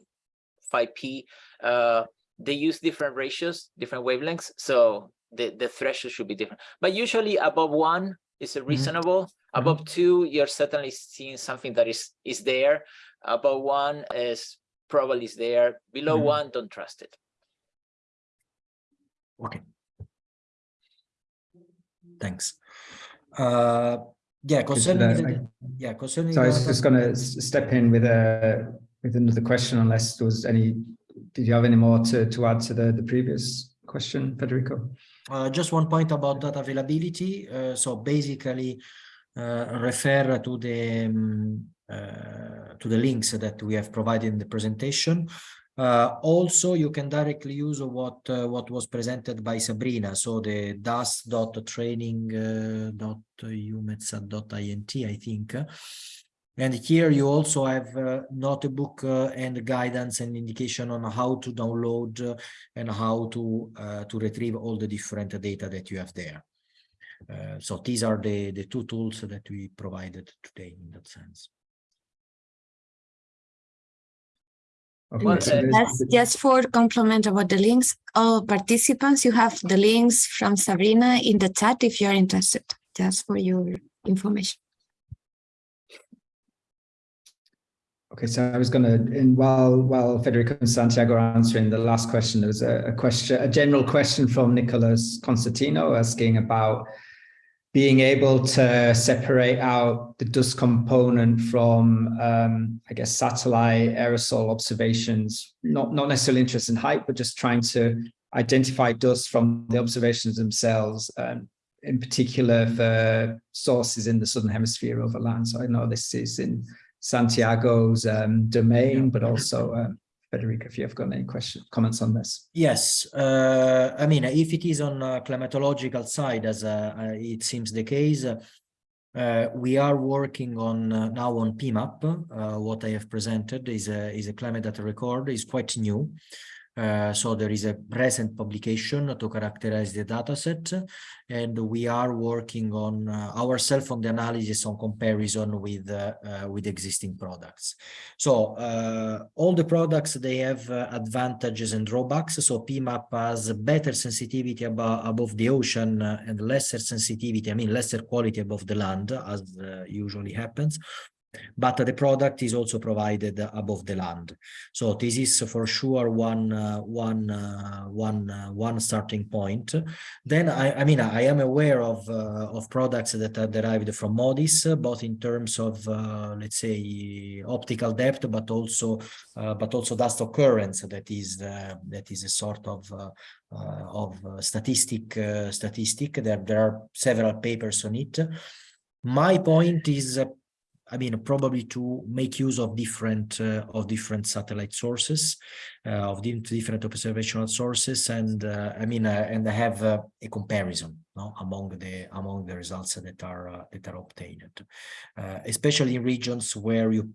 5P, uh, they use different ratios, different wavelengths, so the, the threshold should be different. But usually above one is a reasonable, above two, you're certainly seeing something that is, is there. Above one is probably is there, below Mhm. one, don't trust it. Okay. Thanks. Uh, yeah, concerning, uh, the- I- yeah, concerning. So I was just going to step in with a with another question, unless there was any. Did you have any more to to add to the the previous question, Federico? Uh, just one point about data availability. Uh, so basically, uh, refer to the um, uh, to the links that we have provided in the presentation. Uh, also, you can directly use what what was presented by Sabrina. So the das.training.umetsat.int, I think. And here you also have uh, notebook uh, and guidance and indication on how to download uh, and how to uh, to retrieve all the different data that you have there. Uh, so these are the the two tools that we provided today in that sense. Okay, Well, so uh, Just, just for compliment about the links, all participants, you have the links from Sabrina in the chat if you're interested, just for your information. Okay, so I was going to, in while while Federico and Santiago are answering the last question, there was a, a question, a general question from Nicholas Constantino asking about being able to separate out the dust component from, um, I guess, satellite aerosol observations. Not not necessarily interest in height, but just trying to identify dust from the observations themselves. Um, in particular for sources in the southern hemisphere over land. So I know this is in Santiago's um, domain, but also um, Federica, if you have got any questions, comments on this. Yes, uh, I mean, if it is on uh, climatological side, as uh, uh, it seems the case, uh, we are working on uh, now on PMAP. Uh, what I have presented is a is a climate data record. is quite new. Uh, so there is a recent publication to characterize the data set, and we are working on uh, ourselves on the analysis on comparison with uh, uh, with existing products. So uh, all the products they have advantages and drawbacks. So PMAP has better sensitivity above above the ocean and lesser sensitivity. I mean lesser quality above the land, as usually happens but the product is also provided above the land. So this is for sure one uh, one uh, one uh, one starting point. Then I, I mean I am aware of uh, of products that are derived from MODIS, both in terms of uh, let's say optical depth, but also uh, but also dust occurrence. That is that is a sort of of statistic statistic. There there are several papers on it. My point is. I mean, probably to make use of different uh, of different satellite sources, uh, of different observational sources, and uh, I mean, uh, and have uh, a comparison no, among the among the results that are uh, that are obtained, especially in regions where you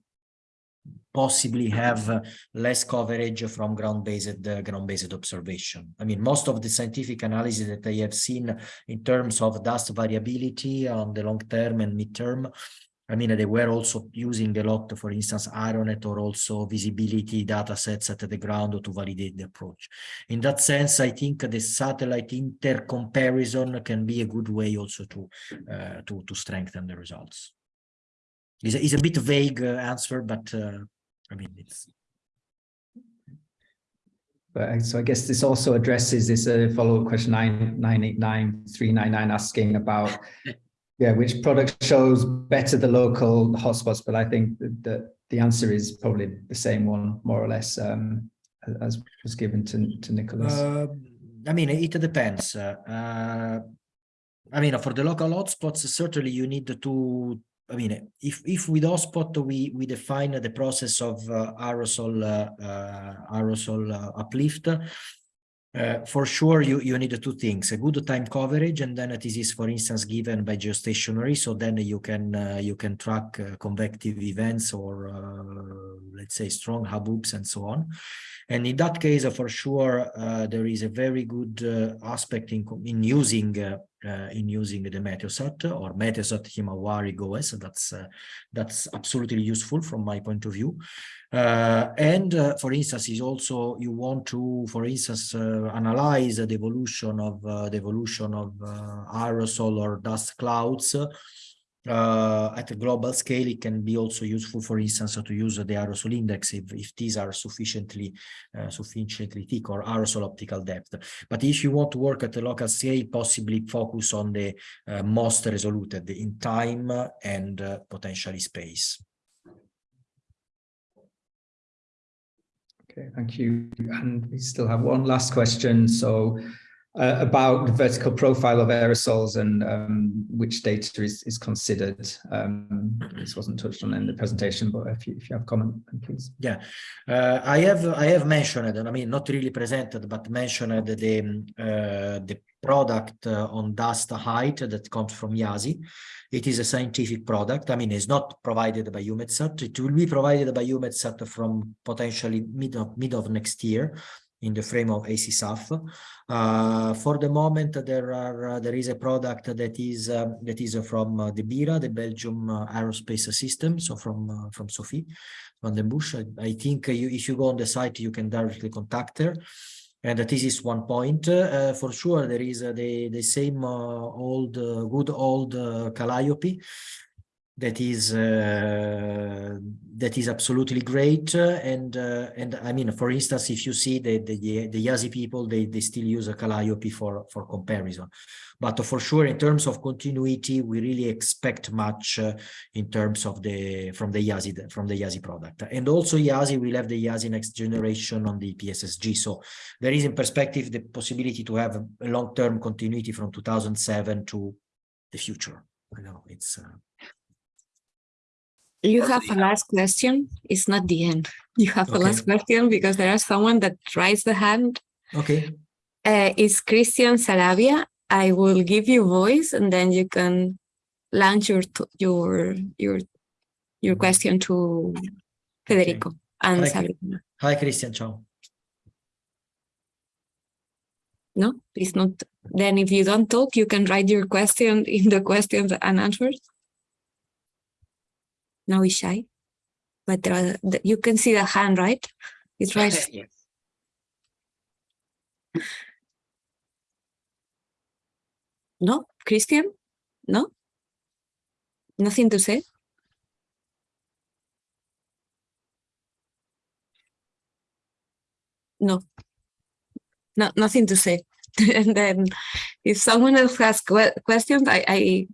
possibly have less coverage from ground-based uh, ground-based observation. I mean, most of the scientific analysis that I have seen in terms of dust variability on the long term and midterm I mean, they were also using a lot, for instance, Aeronet or also visibility data sets at the ground to validate the approach. In that sense, I think the satellite intercomparison can be a good way also to uh, to to strengthen the results. It's a, it's a bit vague uh, answer, but uh, I mean, it's But so I guess this also addresses this uh, follow-up question nine nine eight nine three nine nine asking about yeah which product shows better the local hotspots. But I think that the, answer is probably the same one more or less um, as was given to to Nicholas. Uh, I mean, it depends. Uh, uh, I mean, for the local hotspots, certainly you need to. I mean, if if with hotspot we we define the process of uh, aerosol uh, uh, aerosol uplift, Uh, for sure, you, you need two things, a good time coverage, and then this is, for instance, given by geostationary. So then you can uh, you can track uh, convective events or uh, let's say strong haboobs and so on. And in that case, uh, for sure, uh, there is a very good aspect in in using in using the Meteosat or Meteosat Himawari GOES. That's that's absolutely useful from my point of view. Uh, and uh, for instance, is also you want to, for instance, uh, analyze the evolution of the evolution of aerosol or dust clouds uh, at a global scale, it can be also useful, for instance, to use the aerosol index if, if these are sufficiently uh, sufficiently thick or aerosol optical depth. But if you want to work at a local scale, possibly focus on the uh, most resoluted in time and potentially space. Okay, thank you. And we still have one last question. So uh, about the vertical profile of aerosols and um, which data is, is considered. Um, this wasn't touched on in the presentation, but if you, if you have comment, please. Yeah, uh, I have I have mentioned, I mean, not really presented, but mentioned the uh, the product uh, on dust height that comes from IASI. It is a scientific product. I mean, it's not provided by EUMETSAT. It will be provided by EUMETSAT from potentially mid of mid of next year in the frame of ACSAF. Uh, for the moment, there are uh, there is a product that is um, that is from uh, the BIRA, the Belgium uh, Aerospace System, so from uh, from Sophie Vandenbussche. I, I think you, if you go on the site, you can directly contact her. And this is one point. Uh, for sure, there is the the same old good old CALIOP that is uh, that is absolutely great. And uh, and I mean for instance if you see the the, the IASI people they they still use a CALIOP for for comparison. But for sure in terms of continuity we really expect much uh, in terms of the from the IASI from the IASI product. And also IASI will have the IASI next generation on the EPS-SG so there is in perspective the possibility to have a long-term continuity from 2007 to the future. I know it's uh, you have a last question. It's not the end. You have a last question because there is someone that raised the hand. Okay. Uh, it's Christian Sarabia. I will give you voice and then you can launch your your your your question to Federico okay. and Hi, Sabrina. Hi, Christian. Ciao. No, please not. Then if you don't talk, you can write your question in the questions and answers now he's shy. But uh, there are, you can see the hand right? It's right yes. no? Christian? No? Nothing to say? No. No nothing to say. And then if someone else has que questions i i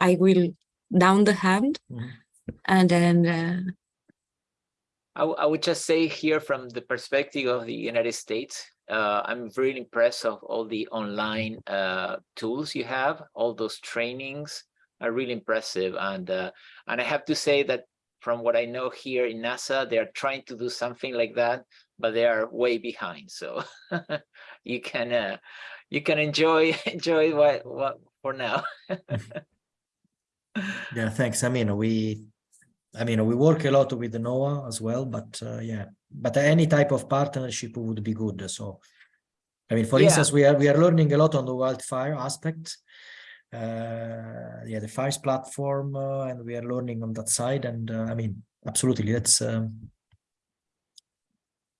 i will down the hand Mm -hmm. and then uh, I, I would just say here from the perspective of the United States, uh, I'm really impressed of all the online uh, tools you have. All those trainings are really impressive. And uh, and I have to say that from what I know here in NASA, they are trying to do something like that, but they are way behind. So you can uh, you can enjoy enjoy what what for now. yeah thanks. I mean we i mean we work a lot with noaa as well but uh, yeah. But any type of partnership would be good. So i mean for yeah. instance we are we are learning a lot on the wildfire aspect. Uh yeah the fires platform uh, and we are learning on that side. And uh, i mean absolutely that's um,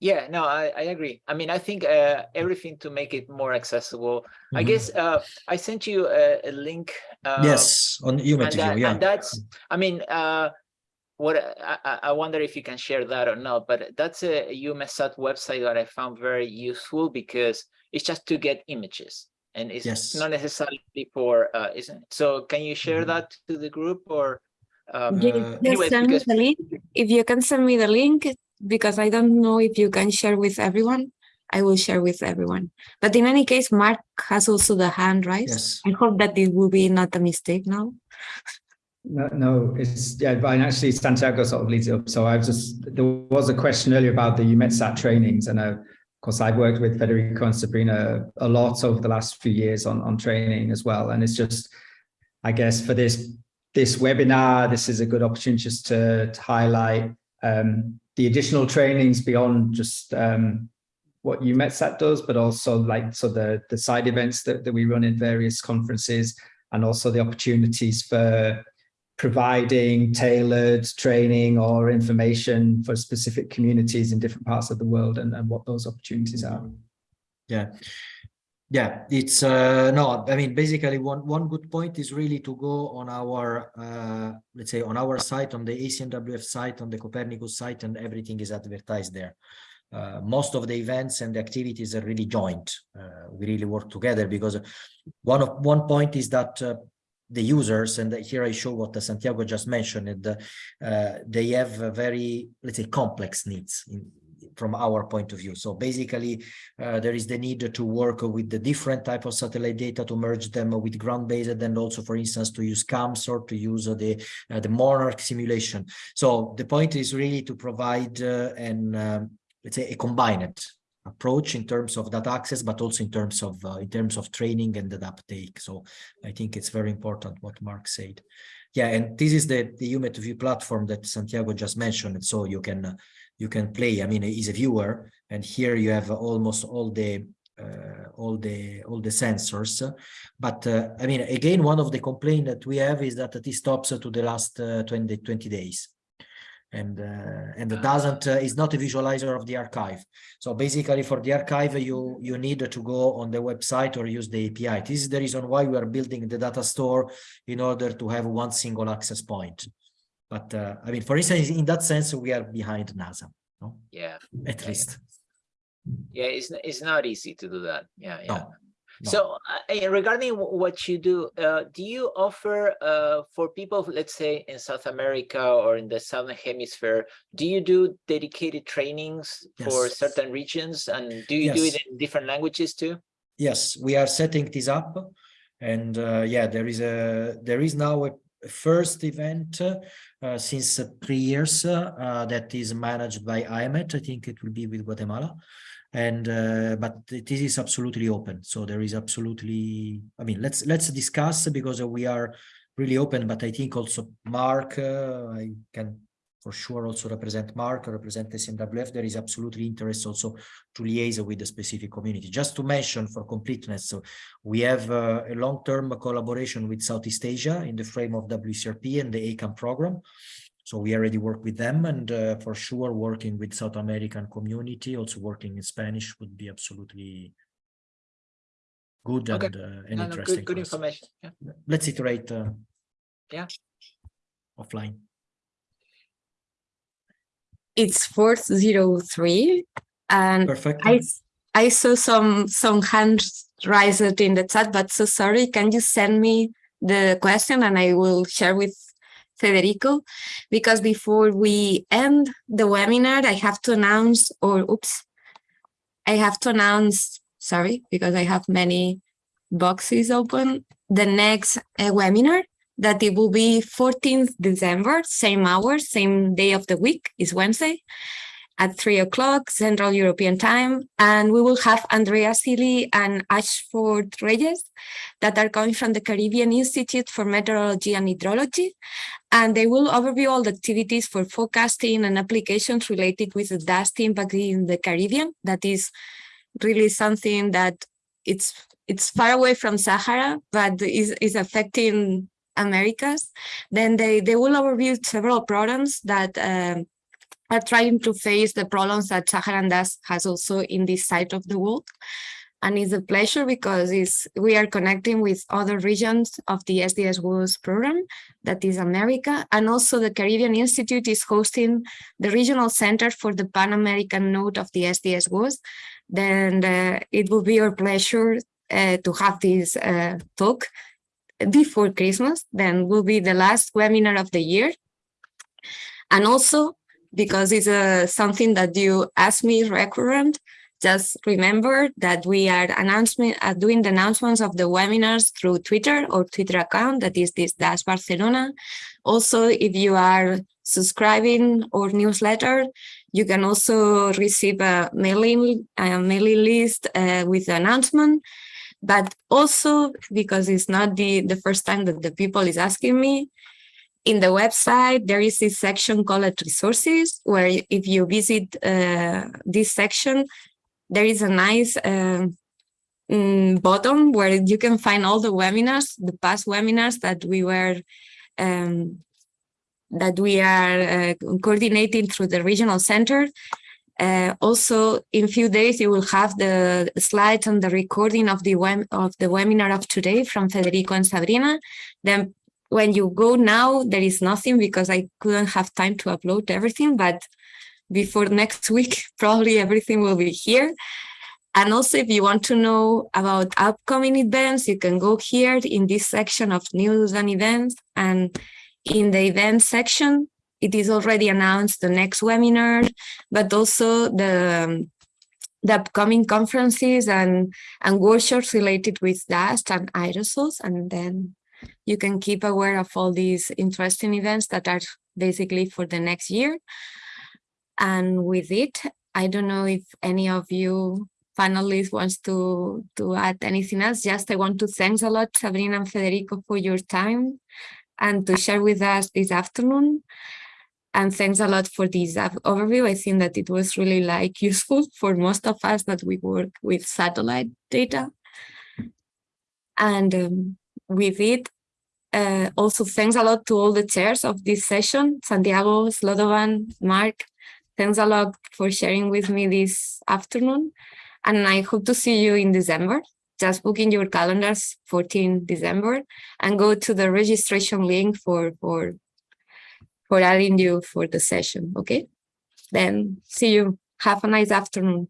yeah, no, I, I agree. I mean, I think uh, everything to make it more accessible. Mm -hmm. I mm-hmm. guess uh, I sent you a, a link. Uh, yes, on email and, that, yeah. and that's, I mean, uh, what I, I wonder if you can share that or not, but that's a EUMETSAT website that I found very useful because it's just to get images and it's yes. not necessarily for, uh, isn't it? So can you share mm -hmm. that to the group or? Um, uh, anyways, because... If you can send me the link, because I don't know if you can share with everyone. I will share with everyone. But in any case, Mark has also the hand raised. Yes. I hope that it will be not a mistake now. No, no, it's yeah, but actually Santiago sort of leads it up. So I was just there was a question earlier about the EUMETSAT trainings, and I course, I've worked with Federico and Sabrina a lot over the last few years on, on training as well. And it's just, I guess for this, this webinar, this is a good opportunity just to, to highlight um, the additional trainings beyond just um, what EUMETSAT does, but also like so the, the side events that, that we run in various conferences and also the opportunities for providing tailored training or information for specific communities in different parts of the world and, and what those opportunities are. Yeah. Yeah, it's uh, no, I mean, basically one, one good point is really to go on our, uh, let's say on our site, on the ECMWF site, on the Copernicus site, and everything is advertised there. Uh, most of the events and the activities are really joint. Uh, we really work together because one of one point is that uh, the users, and here I show what Santiago just mentioned, uh, they have very, let's say, complex needs in, from our point of view. So basically, uh, there is the need to work with the different type of satellite data to merge them with ground-based, and also, for instance, to use CAMS or to use the uh, the Monarch simulation. So the point is really to provide uh, an um, let's say a combined approach in terms of data access, but also in terms of uh, in terms of training and the uptake. So I think it's very important what Mark said. Yeah, and this is the the UMET platform that Santiago just mentioned. So you can uh, you can play. I mean, he's a viewer, and here you have almost all the uh, all the all the sensors. But uh, I mean, again, one of the complaints that we have is that this stops to the last uh, 20 20 days and uh, and it doesn't uh, is not a visualizer of the archive so basically for the archive you you need to go on the website or use the api this is the reason why we are building the data store in order to have one single access point but uh, i mean for instance in that sense we are behind nasa no? yeah at yeah, least yeah it's it's not easy to do that yeah yeah no. No. So uh, regarding what you do, uh, do you offer uh, for people, let's say in South America or in the Southern Hemisphere, do you do dedicated trainings yes. for certain regions? And do you yes. do it in different languages too? Yes, we are setting this up. And uh, yeah, there is a there is now a first event uh, since three years uh, that is managed by IMET. I think it will be with Guatemala and uh, but this is absolutely open so there is absolutely i mean let's let's discuss because we are really open but i think also mark uh, i can for sure also represent mark represent ECMWF there is absolutely interest also to liaise with the specific community just to mention for completeness so we have uh, a long-term collaboration with southeast asia in the frame of wcrp and the acam program so we already work with them and uh, for sure working with South American community, also working in Spanish would be absolutely good okay. and, uh, and no, interesting. No, good, good information. Yeah. Let's iterate uh, yeah. offline. It's 403 and Perfect. I, I saw some, some hands raised in the chat, but so sorry, can you send me the question and I will share with Federico, because before we end the webinar, I have to announce, or oops, I have to announce, sorry, because I have many boxes open, the next uh, webinar that it will be 14th December, same hour, same day of the week, is Wednesday at three o'clock Central European time. And we will have Andrea Sealy and Ashford Reyes that are coming from the Caribbean Institute for Meteorology and Hydrology. And they will overview all the activities for forecasting and applications related with the dust impact in the Caribbean. That is really something that it's it's far away from Sahara, but is, is affecting Americas. Then they, they will overview several programs that um, are trying to face the problems that Saharan dust has also in this side of the world. And it's a pleasure because it's, we are connecting with other regions of the SDS-WAS program, that is America. And also the Caribbean Institute is hosting the regional center for the Pan-American node of the SDS-WAS. Then uh, it will be our pleasure uh, to have this uh, talk before Christmas, then will be the last webinar of the year. And also because it's uh, something that you asked me recurrent. Just remember that we are announcement, uh, doing the announcements of the webinars through Twitter or Twitter account that is this Dust Barcelona. Also, if you are subscribing or newsletter, You can also receive a mailing, a mailing list uh, with the announcement, but also because it's not the, the first time that the people is asking me, in the website, there is this section called resources, where if you visit uh, this section, there is a nice um, mm, button where you can find all the webinars, the past webinars that we were um, that we are uh, coordinating through the regional center. Uh, also, in few days, you will have the slides and the recording of the of the webinar of today from Federico and Sabrina. Then when you go now, there is nothing because I couldn't have time to upload everything, but before next week, probably everything will be here. And also, if you want to know about upcoming events, you can go here in this section of news and events. And in the event section, it is already announced the next webinar, but also the, the upcoming conferences and, and workshops related with dust and aerosols. And then you can keep aware of all these interesting events that are basically for the next year. And with it, I don't know if any of you panelists wants to, to add anything else. Just I want to thanks a lot, Sabrina and Federico, for your time and to share with us this afternoon. And thanks a lot for this overview. I think that it was really like useful for most of us that we work with satellite data. And um, with it, uh, also thanks a lot to all the chairs of this session, Santiago, Slobodan, Mark. Thanks a lot for sharing with me this afternoon. And I hope to see you in December. Just book in your calendars 14 December and go to the registration link for, for, for adding you for the session, okay? Then see you. Have a nice afternoon.